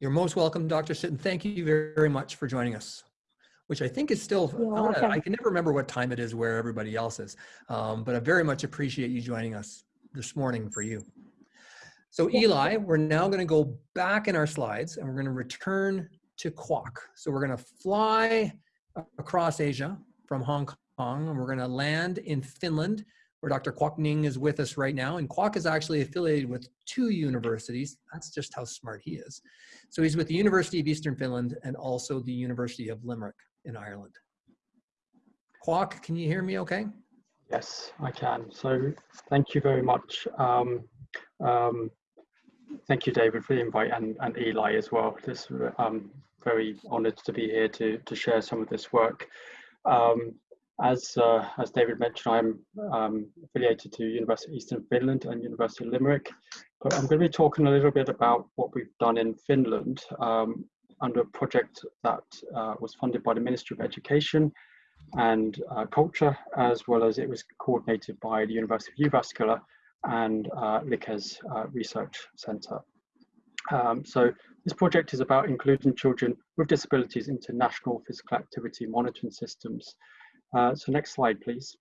You're most welcome, Dr. Sitton. Thank you very, much for joining us, which I think is still, I I can never remember what time it is where everybody else is. Um, but I very much appreciate you joining us this morning for you. So Eli, we're now going to go back in our slides and we're going to return to Kwok. So we're going to fly across Asia from Hong Kong and we're going to land in Finland where Dr. Kwok Ning is with us right now. And Kwok is actually affiliated with two universities. That's just how smart he is. So he's with the University of Eastern Finland and also the University of Limerick in Ireland. Kwok, can you hear me okay? Yes, I can. So thank you very much. Um, um, thank you, David, for the invite and, and Eli as well. This I'm very honoured to be here to, to share some of this work. Um, as, uh, as David mentioned, I'm um, affiliated to University of Eastern Finland and University of Limerick. But I'm going to be talking a little bit about what we've done in Finland um, under a project that uh, was funded by the Ministry of Education and uh, culture, as well as it was coordinated by the University of Jyväskylä and uh, Likes uh, Research Centre. Um, so this project is about including children with disabilities into national physical activity monitoring systems. Uh, so next slide, please.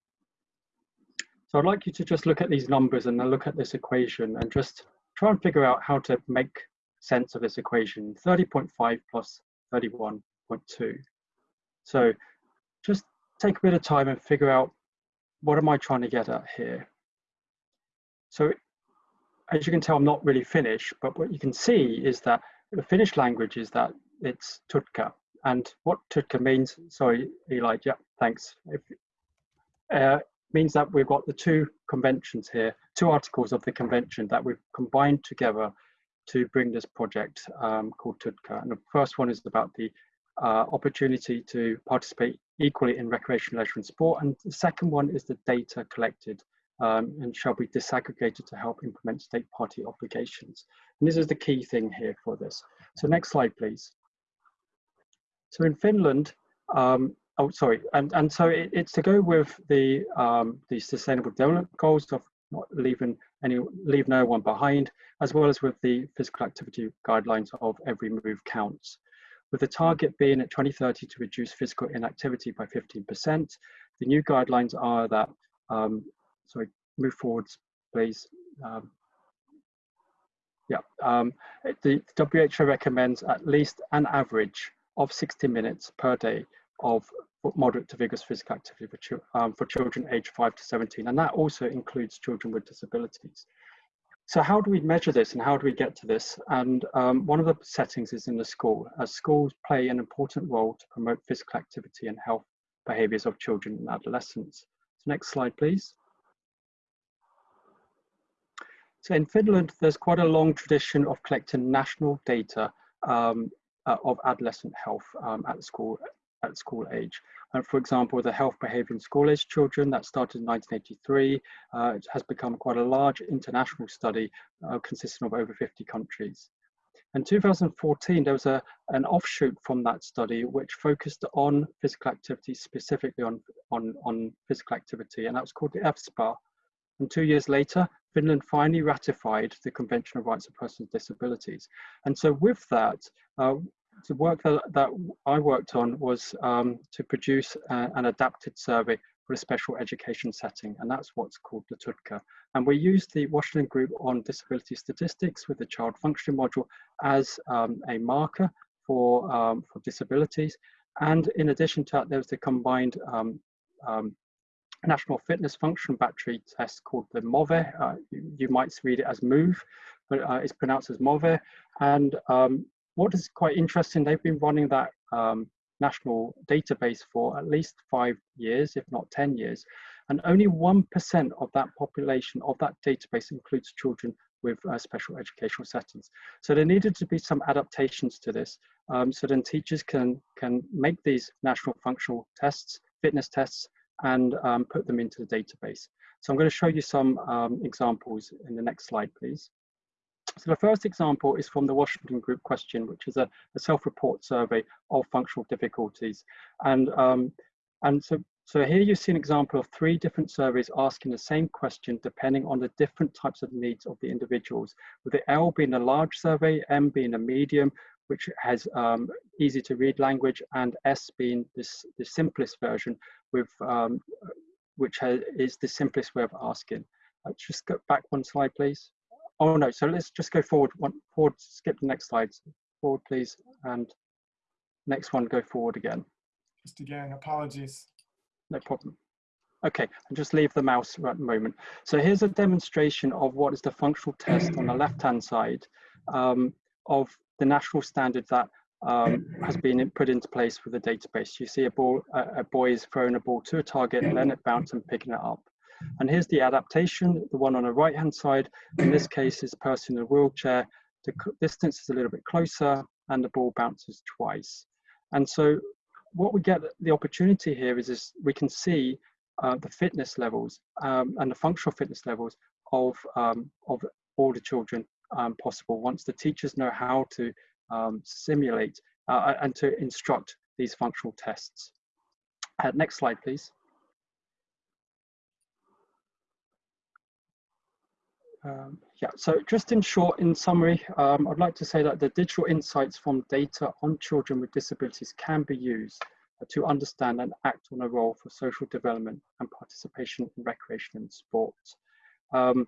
So I'd like you to just look at these numbers and then look at this equation and just try and figure out how to make sense of this equation, 30.5 plus 31.2. So just take a bit of time and figure out what am I trying to get at here. So as you can tell, I'm not really Finnish, but what you can see is that the Finnish language is that it's tutka. And what tutka means, sorry, Eli, yeah, thanks. If, uh, means that we've got the two conventions here, two articles of the convention that we've combined together to bring this project um, called Tutka. And the first one is about the uh, opportunity to participate equally in recreation, leisure and sport. And the second one is the data collected um, and shall be disaggregated to help implement state party obligations. And this is the key thing here for this. So next slide, please. So in Finland, um, oh, sorry, and, and so it, it's to go with the, um, the sustainable development goals of not leaving any, leave no one behind, as well as with the physical activity guidelines of every move counts with the target being at 2030 to reduce physical inactivity by 15%. The new guidelines are that, um, sorry, move forwards, please. Um, yeah, um, the WHO recommends at least an average of 60 minutes per day of moderate to vigorous physical activity for, um, for children aged 5 to 17, and that also includes children with disabilities. So how do we measure this and how do we get to this? And um, one of the settings is in the school, as schools play an important role to promote physical activity and health behaviors of children and adolescents. So next slide, please. So in Finland, there's quite a long tradition of collecting national data um, uh, of adolescent health um, at school at school age. And for example, the health behavior in school age children that started in 1983 uh, has become quite a large international study uh, consisting of over 50 countries. In 2014, there was a, an offshoot from that study which focused on physical activity, specifically on, on, on physical activity, and that was called the EFSPA. And two years later, Finland finally ratified the Convention of Rights of Persons with Disabilities. And so with that, uh, the work that, that I worked on was um, to produce a, an adapted survey for a special education setting, and that's what's called the Tutka. And we used the Washington Group on Disability Statistics with the Child Functioning module as um, a marker for, um, for disabilities. And in addition to that, there was the combined um, um, National Fitness Function Battery test called the MOVE. Uh, you, you, might read it as MOVE, but uh, it's pronounced as MOVE. And um, what is quite interesting, they've been running that um, national database for at least five years, if not 10 years. And only 1% of that population of that database includes children with uh, special educational settings. So there needed to be some adaptations to this. Um, so then teachers can, can make these national functional tests, fitness tests, and um, put them into the database. So I'm going to show you some um, examples in the next slide, please. So the first example is from the Washington Group question, which is a, a self-report survey of functional difficulties. And, um, and so So here you see an example of three different surveys asking the same question depending on the different types of needs of the individuals, with the L being a large survey, M being a medium, which has um, easy to read language, and S being this, the simplest version, with um, which has, is the simplest way of asking. Let's just go back one slide, please. Oh no, so let's just go forward, one, forward, skip the next slide. Forward, please, and next one, go forward again. Just again, apologies. No problem. Okay, and just leave the mouse right a moment. So here's a demonstration of what is the functional test on the left-hand side um, of the national standard that um, has been put into place for the database. You see a, ball, a, a boy is throwing a ball to a target, and then it bounces and picking it up. And here's the adaptation, the one on the right-hand side. In this case, is person in a wheelchair. The distance is a little bit closer and the ball bounces twice. And so what we get the opportunity here is, is we can see uh, the fitness levels um, and the functional fitness levels of, um, of all the children um, possible once the teachers know how to um, simulate uh, and to instruct these functional tests. Uh, next slide, please. Um, yeah, so just in short, in summary, um, I'd like to say that the digital insights from data on children with disabilities can be used to understand and act on a role for social development and participation in recreation and sport. Um,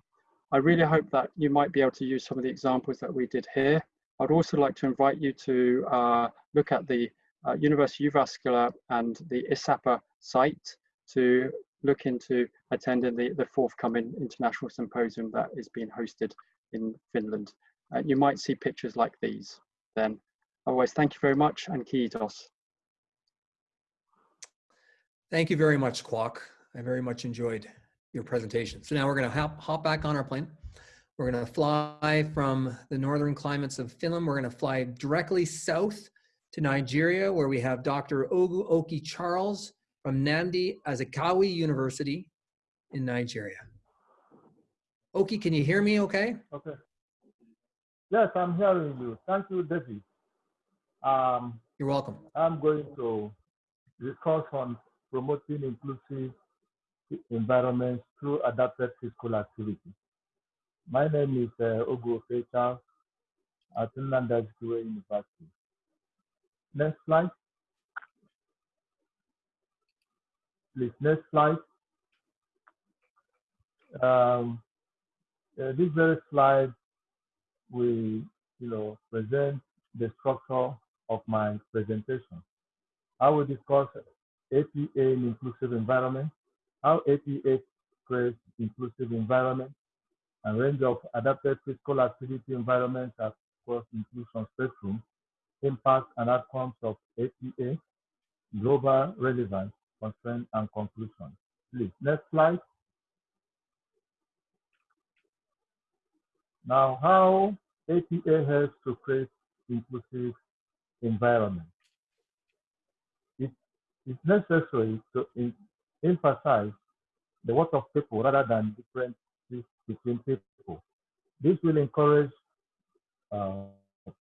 I really hope that you might be able to use some of the examples that we did here. I'd also like to invite you to uh, look at the uh, University Jyväskylä and the ISAPA site to look into attending the, the forthcoming international symposium that is being hosted in Finland. Uh, you might see pictures like these then. Otherwise, thank you very much and kiitos. Thank you very much, Kwok. I very much enjoyed your presentation. So now we're going to hop, hop back on our plane. We're going to fly from the northern climates of Finland. We're going to fly directly south to Nigeria, where we have Dr. Ogu Oki Charles from Nnamdi Azikiwe University in Nigeria. Oki, can you hear me okay? Okay. Yes, I'm hearing you. Thank you, David. Um, You're welcome. I'm going to discuss on promoting inclusive environments through adapted physical activity. My name is uh, Ogu Fecha at Azikiwe University. Next slide. Please, next slide. Um, uh, this very slide will, you know, present the structure of my presentation. I will discuss APA in inclusive environment, how APA creates inclusive environment, a range of adapted physical activity environments across inclusion spectrum, impact and outcomes of APA, global relevance, constraint, and conclusion. Please, next slide. Now, how APA helps to create inclusive environment. It is necessary to emphasize the work of people rather than differences between people. This will encourage uh,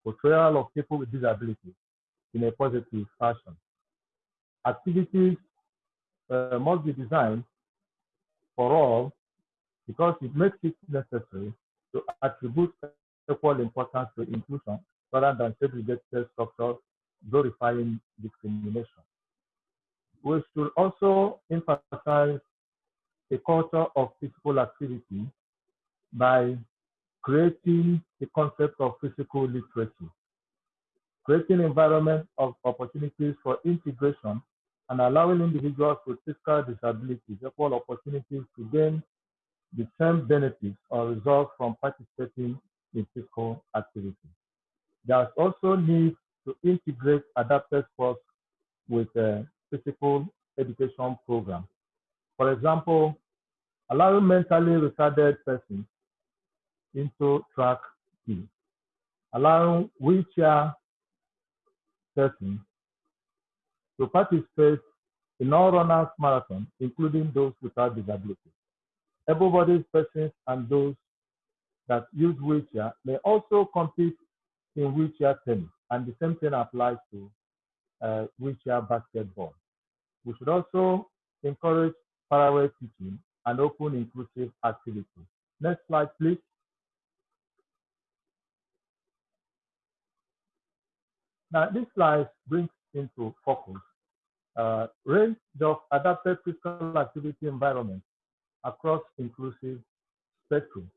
portrayal of people with disabilities in a positive fashion. Activities uh, must be designed for all because it makes it necessary to attribute equal importance to inclusion rather than segregated structures glorifying discrimination. We should also emphasize a culture of physical activity by creating the concept of physical literacy, creating environment of opportunities for integration and allowing individuals with physical disabilities equal opportunities to gain the same benefits or results from participating in physical activity. There's also need to integrate adapted sports with a physical education program. For example, allowing mentally retarded persons into track team, allowing wheelchair persons to participate in all runners marathon, including those without disabilities. Able-bodied persons and those that use wheelchair may also compete in wheelchair tennis, and the same thing applies to uh, wheelchair basketball. We should also encourage parallel teaching and open inclusive activities. Next slide, please. Now, this slide brings into focus uh, range of adapted physical activity environments across inclusive spectrum.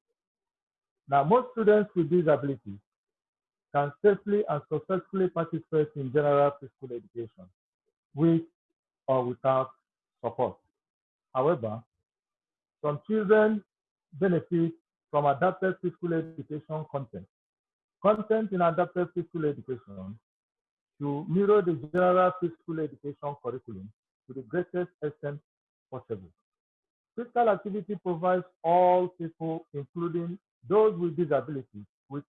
Now, most students with disabilities can safely and successfully participate in general physical education with or without support. However, some children benefit from adapted physical education content. Content in adapted physical education to mirror the general physical education curriculum to the greatest extent possible. Physical activity provides all people, including those with disabilities, with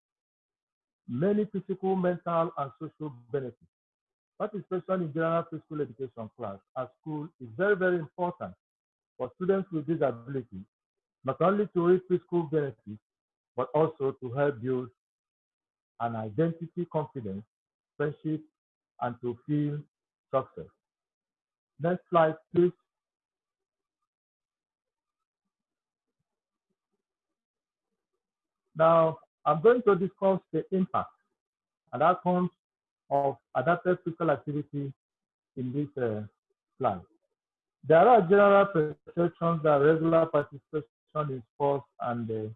many physical, mental, and social benefits. Participation in general physical education class at school is very, very important for students with disabilities, not only to reach physical benefits, but also to help build an identity, confidence, friendship, and to feel success. Next slide, please. Now, I'm going to discuss the impact and outcomes of adapted physical activity in this uh, slide. There are general perceptions that regular participation in sports and uh,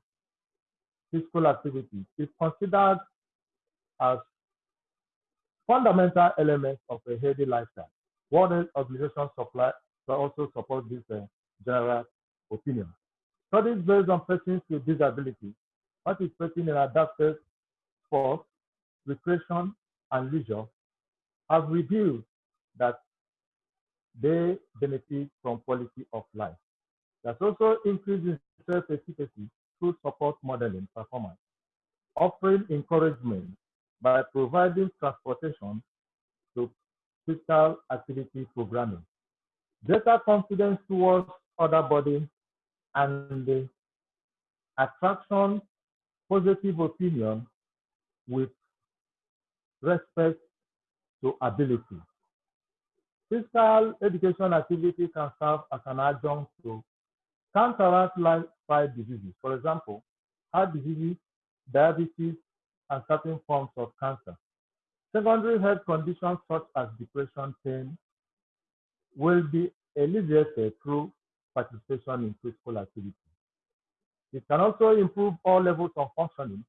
physical activity is considered as fundamental elements of a healthy lifestyle. World Health Organization supply also support this uh, general opinion. Studies based on persons with disabilities participating in adapted sports, recreation, and leisure have revealed that they benefit from quality of life. There's also increase in self-efficacy through support modeling performance, offering encouragement by providing transportation to physical activity programming. Greater confidence towards other body and the attraction positive opinion with respect to ability. Physical education activity can serve as an adjunct to counteract lifestyle diseases. For example, heart disease, diabetes, and certain forms of cancer. Secondary health conditions such as depression, pain will be alleviated through participation in physical activity. It can also improve all levels of functioning,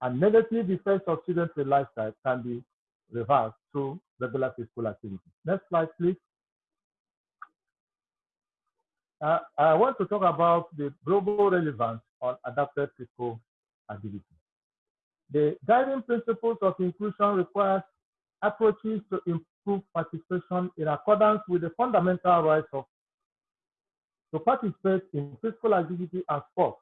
and negative effects of sedentary lifestyle can be reversed through regular physical activity. Next slide, please. Uh, I want to talk about the global relevance on adapted physical activity. The guiding principles of inclusion requires approaches to improve participation in accordance with the fundamental rights of to participate in physical activity and sport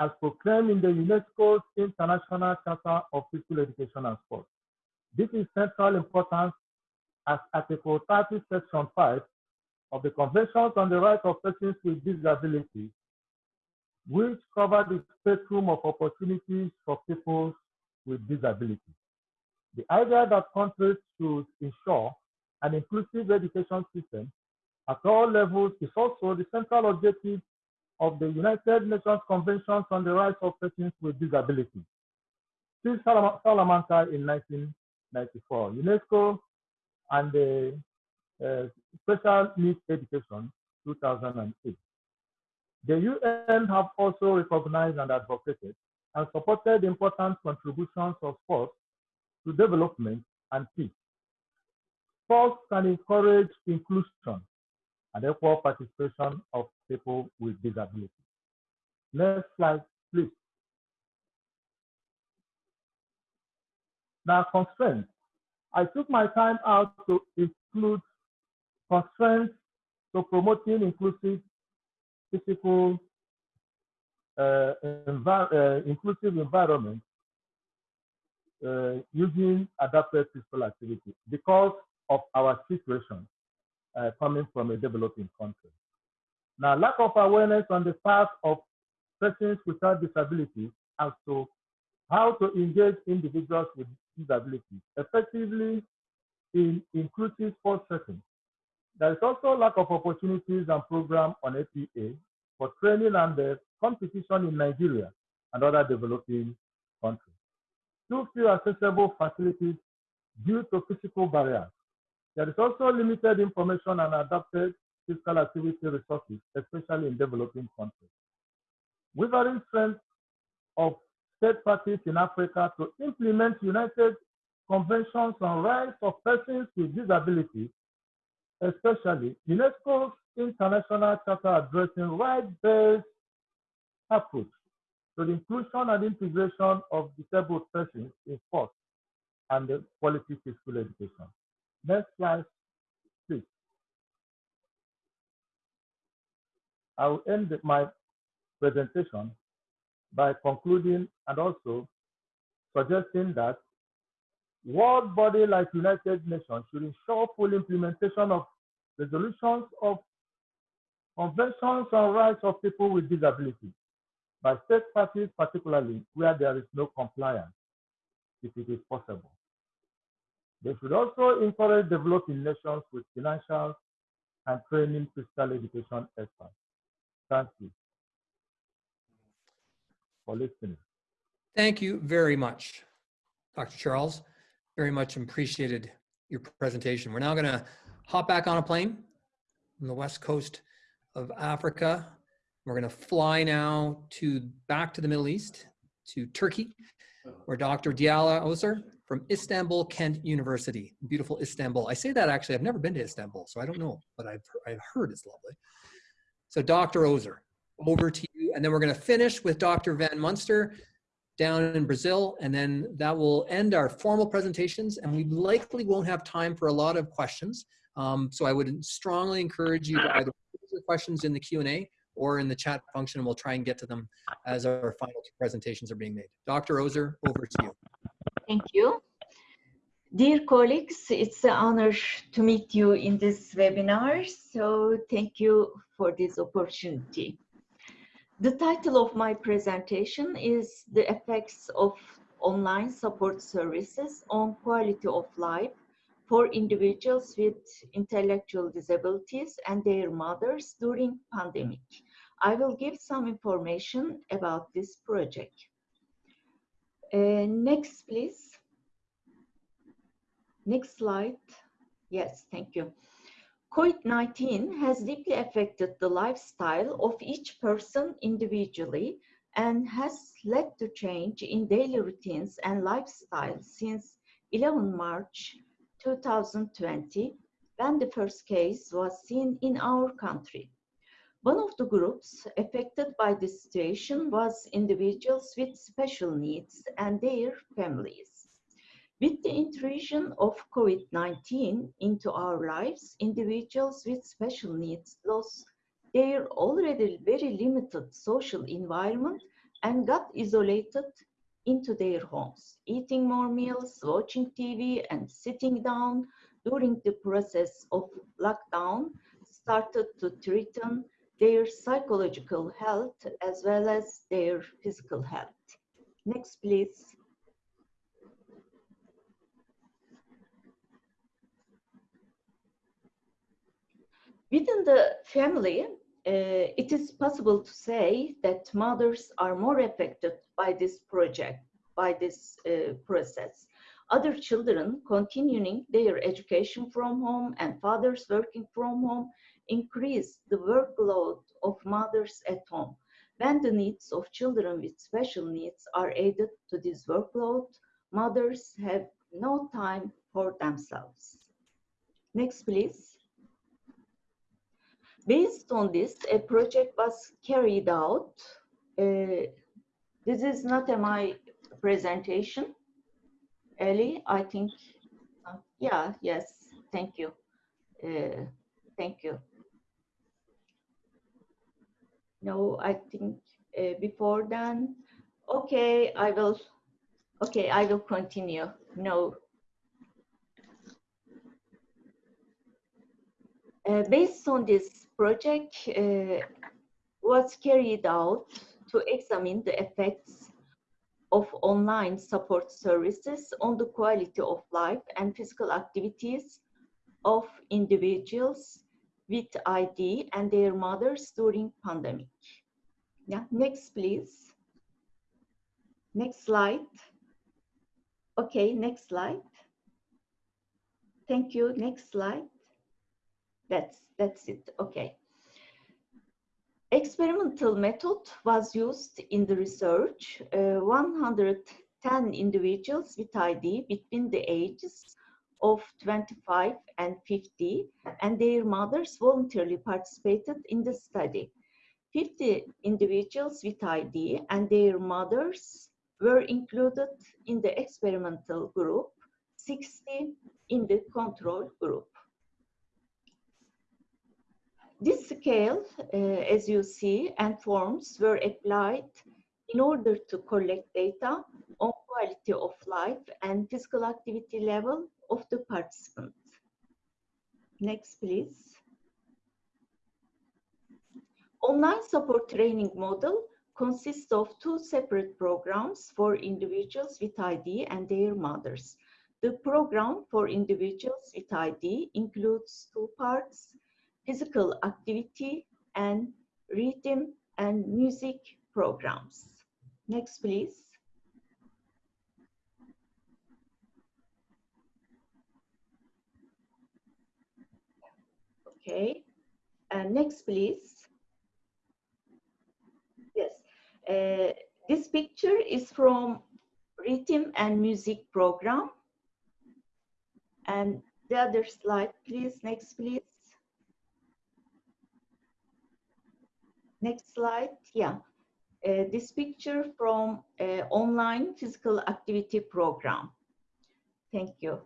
as proclaimed in the UNESCO's International Charter of Physical Education and Sport. This is central importance as Article 30, Section 5 of the Conventions on the Rights of Persons with Disabilities, which cover the spectrum of opportunities for people with disabilities. The idea that countries should ensure an inclusive education system at all levels is also the central objective of the United Nations Convention on the Rights of Persons with Disabilities. Since Salamanca in 1994, UNESCO and the uh, Special Needs Education 2008. The UN have also recognized and advocated and supported important contributions of sports to development and peace. Sports can encourage inclusion and equal participation of people with disabilities. Next slide, please. Now, constraints. I took my time out to include constraints to promoting inclusive physical uh, uh, inclusive environment uh, using adapted physical activity because of our situation uh, coming from a developing country. Now, lack of awareness on the part of persons without disabilities as to how to engage individuals with disabilities effectively in inclusive sports settings. there is also lack of opportunities and programs on APA for training and the competition in Nigeria and other developing countries. Too few accessible facilities due to physical barriers. There is also limited information and adapted physical activity resources, especially in developing countries. Wavering strength of state parties in Africa to implement United Conventions on Rights of Persons with Disabilities, especially UNESCO's International Charter addressing rights-based approach to the inclusion and integration of disabled persons in sport and the quality physical education. Next slide, please. I will end my presentation by concluding and also suggesting that world body like United Nations should ensure full implementation of resolutions of conventions on rights of people with disabilities by state parties, particularly where there is no compliance, if it is possible. They should also encourage developing nations with financial and training physical education experts. Thank you for listening. Thank you very much, Dr. Charles. Very much appreciated your presentation. We're now going to hop back on a plane on the west coast of Africa. We're going to fly now to back to the Middle East, to Turkey, where Dr. Dilara Ozer from Istanbul Kent University, beautiful Istanbul. I say that actually, I've never been to Istanbul, so I don't know, but I've, I've heard it's lovely. So Dr. Ozer, over to you. And then we're going to finish with Dr. Van Munster down in Brazil, and then that will end our formal presentations, and we likely won't have time for a lot of questions. Um, so I would strongly encourage you to either questions in the Q&A or in the chat function, and we'll try and get to them as our final two presentations are being made. Dr. Ozer, over to you. Thank you. Dear colleagues, it's an honor to meet you in this webinar, so thank you for this opportunity. The title of my presentation is The Effects of Online Support Services on Quality of Life for Individuals with Intellectual Disabilities and Their Mothers During Pandemic. I will give some information about this project. Uh, next, please. Next slide. Yes, thank you. COVID-19 has deeply affected the lifestyle of each person individually and has led to change in daily routines and lifestyle since 11 March 2020, when the first case was seen in our country. One of the groups affected by this situation was individuals with special needs and their families. With the intrusion of COVID-19 into our lives, individuals with special needs lost their already very limited social environment and got isolated into their homes, eating more meals, watching TV, and sitting down during the process of lockdown started to threaten their psychological health as well as their physical health. Next, please. Within the family, uh, it is possible to say that mothers are more affected by this project, by this uh, process. Other children continuing their education from home and fathers working from home increase the workload of mothers at home. When the needs of children with special needs are added to this workload, mothers have no time for themselves. Next, please. Based on this, a project was carried out. Uh, this is not my presentation. Ellie, I think, uh, yeah, yes, thank you. Uh, thank you. No, I think uh, before then, okay, I will, okay, I will continue. No. Uh, based on this project uh, was carried out to examine the effects of online support services on the quality of life and physical activities of individuals with ID and their mothers during pandemic. Yeah, next please. Next slide. Okay, next slide. Thank you. Next slide. That's that's it. Okay. Experimental method was used in the research. Uh, 110 individuals with ID between the ages of 25 and 50 and their mothers voluntarily participated in the study. 50 individuals with ID and their mothers were included in the experimental group, 60 in the control group. This scale, uh, as you see, and forms were applied in order to collect data on quality of life and physical activity level of the participants. Next, please. Online support training model consists of two separate programs for individuals with ID and their mothers. The program for individuals with ID includes two parts, physical activity and rhythm and music programs. Next, please. Okay, and next, please. Yes, uh, this picture is from rhythm and music program. And the other slide, please. Next, please. Next slide. Yeah. Uh, this picture from uh, online physical activity program. Thank you.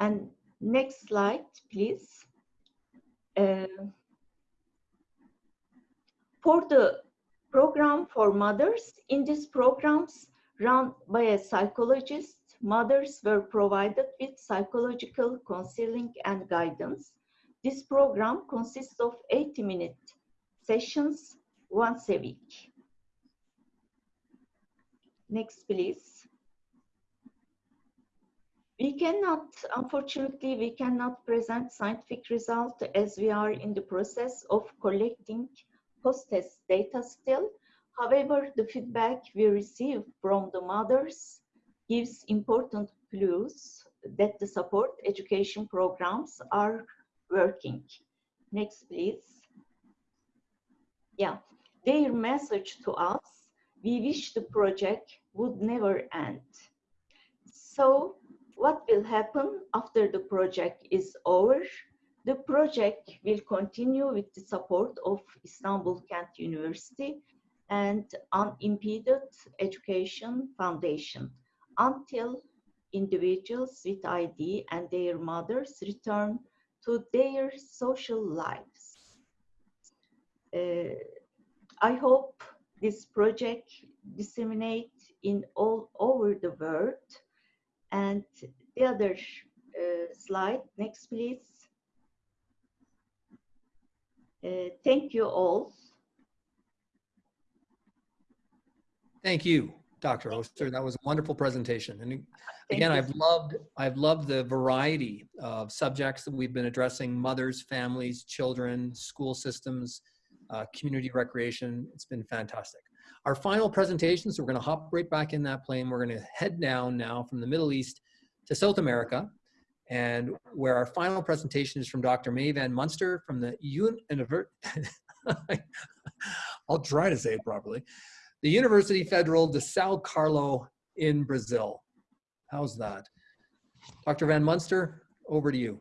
And next slide, please. Uh, for the program for mothers, in these programs run by a psychologist, mothers were provided with psychological counseling and guidance. This program consists of 80 minute sessions once a week. Next, please. We cannot, unfortunately, we cannot present scientific result as we are in the process of collecting post-test data still. However, the feedback we receive from the mothers gives important clues that the support education programs are working. Next, please. Yeah, their message to us, we wish the project would never end. So what will happen after the project is over? The project will continue with the support of Istanbul Kent University and Unimpeded Education Foundation until individuals with ID and their mothers return to their social lives. Uh, I hope this project disseminate in all over the world. And the other uh, slide, next please. Uh, thank you all. Thank you, Dr. Ozer. That was a wonderful presentation. And again, I've loved, I've loved the variety of subjects that we've been addressing, mothers, families, children, school systems, uh, community recreation. It's been fantastic. Our final presentation, so we're gonna hop right back in that plane. We're gonna head down now from the Middle East to South America, and where our final presentation is from Dr. Mey Van Munster from the Univert. [laughs] I'll try to say it properly. The University Federal de Sao Carlo in Brazil. How's that? Dr. Van Munster, over to you.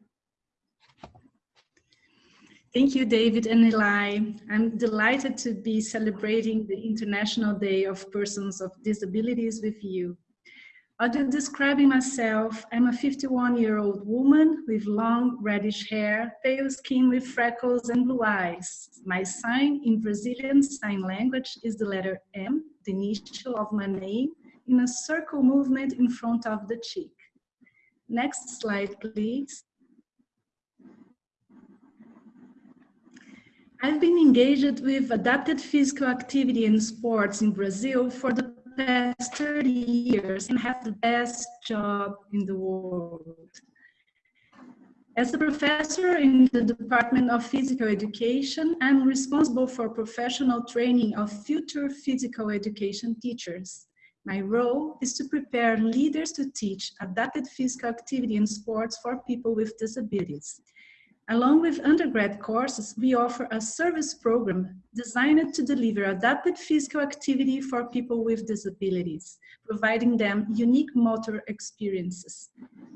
Thank you, David and Eli. I'm delighted to be celebrating the International Day of Persons of Disabilities with you. After describing myself, I'm a 51-year-old woman with long reddish hair, pale skin with freckles and blue eyes. My sign in Brazilian Sign Language is the letter M, the initial of my name, in a circle movement in front of the cheek. Next slide, please. I've been engaged with adapted physical activity and sports in Brazil for the past 30 years and have the best job in the world. As a professor in the Department of Physical Education, I'm responsible for professional training of future physical education teachers. My role is to prepare leaders to teach adapted physical activity and sports for people with disabilities. Along with undergrad courses, we offer a service program designed to deliver adapted physical activity for people with disabilities, providing them unique motor experiences.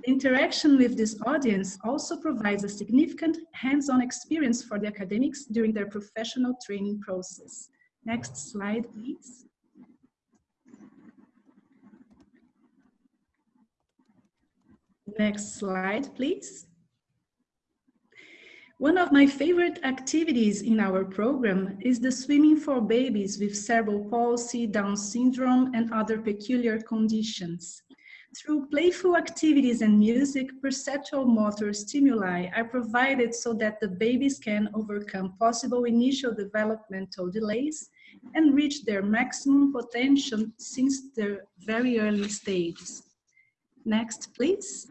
Interaction with this audience also provides a significant hands-on experience for the academics during their professional training process. Next slide, please. Next slide, please. One of my favorite activities in our program is the swimming for babies with cerebral palsy, Down syndrome, and other peculiar conditions. Through playful activities and music, perceptual motor stimuli are provided so that the babies can overcome possible initial developmental delays and reach their maximum potential since their very early stages. Next, please.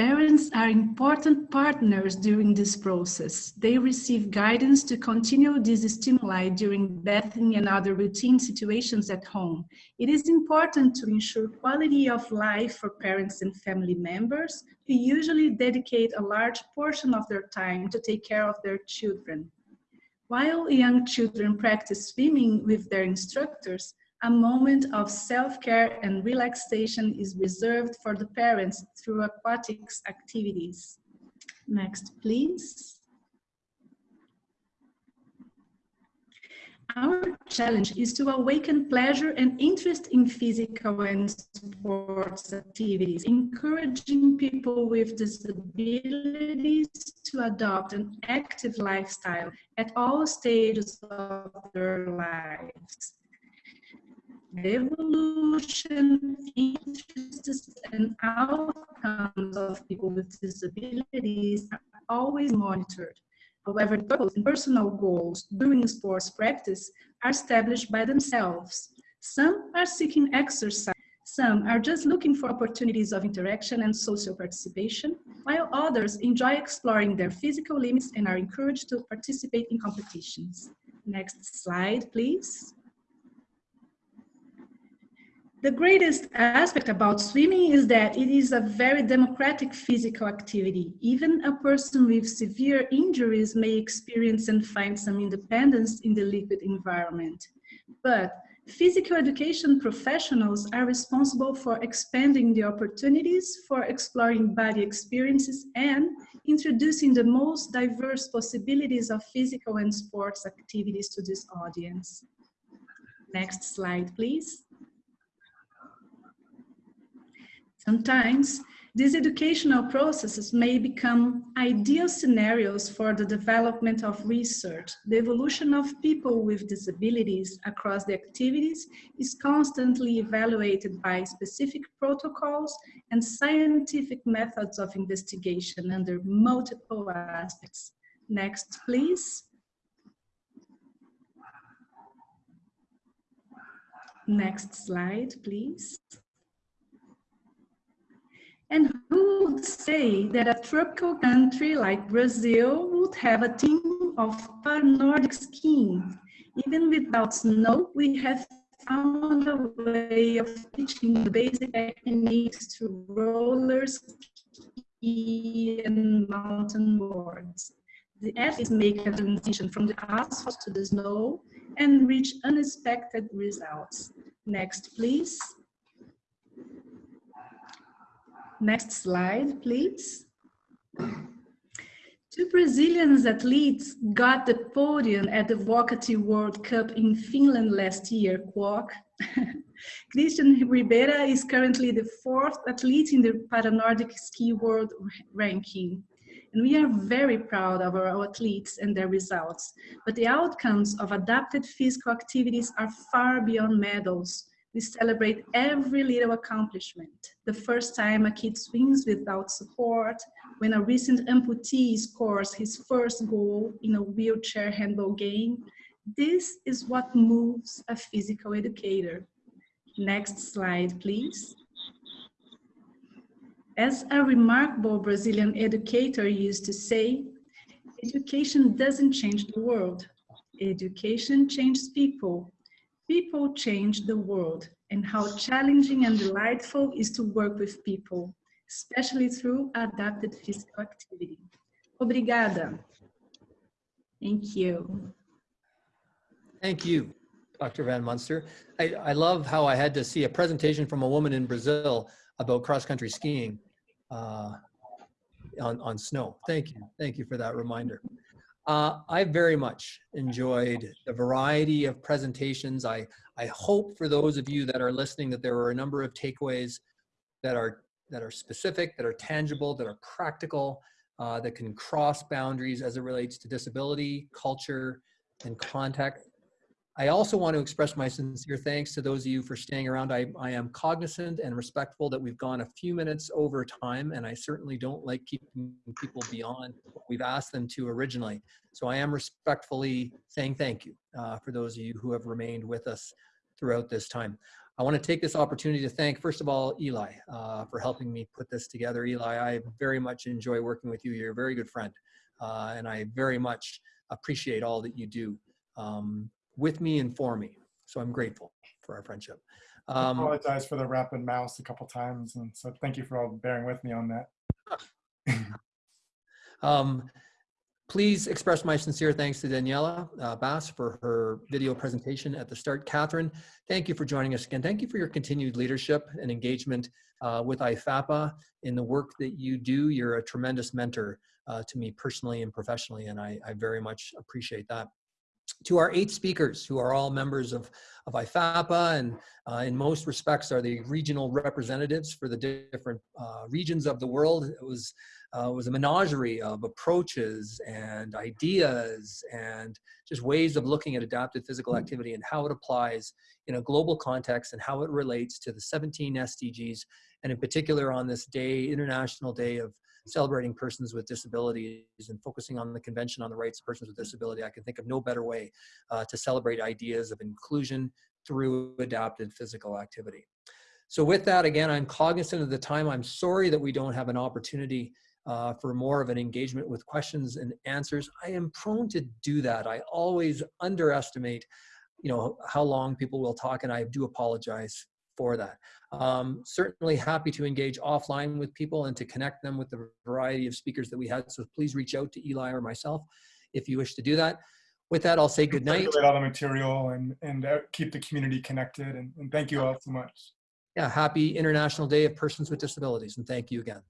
Parents are important partners during this process. They receive guidance to continue these stimuli during bathing and other routine situations at home. It is important to ensure quality of life for parents and family members who usually dedicate a large portion of their time to take care of their children. While young children practice swimming with their instructors, a moment of self-care and relaxation is reserved for the parents through aquatics activities. Next, please. Our challenge is to awaken pleasure and interest in physical and sports activities, encouraging people with disabilities to adopt an active lifestyle at all stages of their lives evolution, interests, and outcomes of people with disabilities are always monitored. However, purpose and personal goals during sports practice are established by themselves. Some are seeking exercise, some are just looking for opportunities of interaction and social participation, while others enjoy exploring their physical limits and are encouraged to participate in competitions. Next slide, please. The greatest aspect about swimming is that it is a very democratic physical activity. Even a person with severe injuries may experience and find some independence in the liquid environment. But physical education professionals are responsible for expanding the opportunities for exploring body experiences and introducing the most diverse possibilities of physical and sports activities to this audience. Next slide, please. Sometimes these educational processes may become ideal scenarios for the development of research. The evolution of people with disabilities across the activities is constantly evaluated by specific protocols and scientific methods of investigation under multiple aspects. Next, please. Next slide, please. And who would say that a tropical country like Brazil would have a team of Nordic skiing? Even without snow, we have found a way of teaching the basic techniques to roller ski and mountain boards. The athletes make a transition from the asphalt to the snow and reach unexpected results. Next, please. Next slide, please. Two Brazilian athletes got the podium at the Vuokatti World Cup in Finland last year, Quack. [laughs] Cristian Ribera is currently the fourth athlete in the Paranordic Ski World ranking. And we are very proud of our athletes and their results. But the outcomes of adapted physical activities are far beyond medals we celebrate every little accomplishment. The first time a kid swings without support, when a recent amputee scores his first goal in a wheelchair handball game. This is what moves a physical educator. Next slide, please. As a remarkable Brazilian educator used to say, education doesn't change the world. Education changes people. People change the world and how challenging and delightful is to work with people, especially through adapted physical activity. Obrigada. Thank you. Thank you, Dr. Van Munster. I, I love how I had to see a presentation from a woman in Brazil about cross-country skiing uh, on, on snow. Thank you. Thank you for that reminder. Uh, I very much enjoyed the variety of presentations. I, I hope for those of you that are listening that there are a number of takeaways that are, that are specific, that are tangible, that are practical, uh, that can cross boundaries as it relates to disability, culture, and context. I also want to express my sincere thanks to those of you for staying around. I, I am cognizant and respectful that we've gone a few minutes over time, and I certainly don't like keeping people beyond what we've asked them to originally. So I am respectfully saying thank you uh, for those of you who have remained with us throughout this time. I want to take this opportunity to thank, first of all, Eli uh, for helping me put this together. Eli, I very much enjoy working with you. You're a very good friend, uh, and I very much appreciate all that you do. Um, with me and for me. So I'm grateful for our friendship. I Um, apologize for the rapid mouse a couple times, and so thank you for all bearing with me on that. [laughs] um, please express my sincere thanks to Daniela uh, Bas for her video presentation at the start. Catherine, thank you for joining us again. Thank you for your continued leadership and engagement uh, with IFAPA in the work that you do. You're a tremendous mentor uh, to me personally and professionally, and I, I very much appreciate that. To our eight speakers who are all members of, of IFAPA and uh, in most respects are the regional representatives for the different uh, regions of the world. It was, uh, was a menagerie of approaches and ideas and just ways of looking at adaptive physical activity and how it applies in a global context and how it relates to the 17 SDGs and in particular on this day, International Day of celebrating persons with disabilities and focusing on the Convention on the Rights of Persons with Disability, I can think of no better way uh, to celebrate ideas of inclusion through adapted physical activity. So with that, again, I'm cognizant of the time. I'm sorry that we don't have an opportunity uh, for more of an engagement with questions and answers. I am prone to do that. I always underestimate you know, how long people will talk, and I do apologize for that. Um, certainly happy to engage offline with people and to connect them with the variety of speakers that we had. So please reach out to Eli or myself if you wish to do that. With that, I'll say good night. All the material and, and uh, keep the community connected. And, and thank you all so much. Yeah, happy International Day of Persons with Disabilities, and thank you again.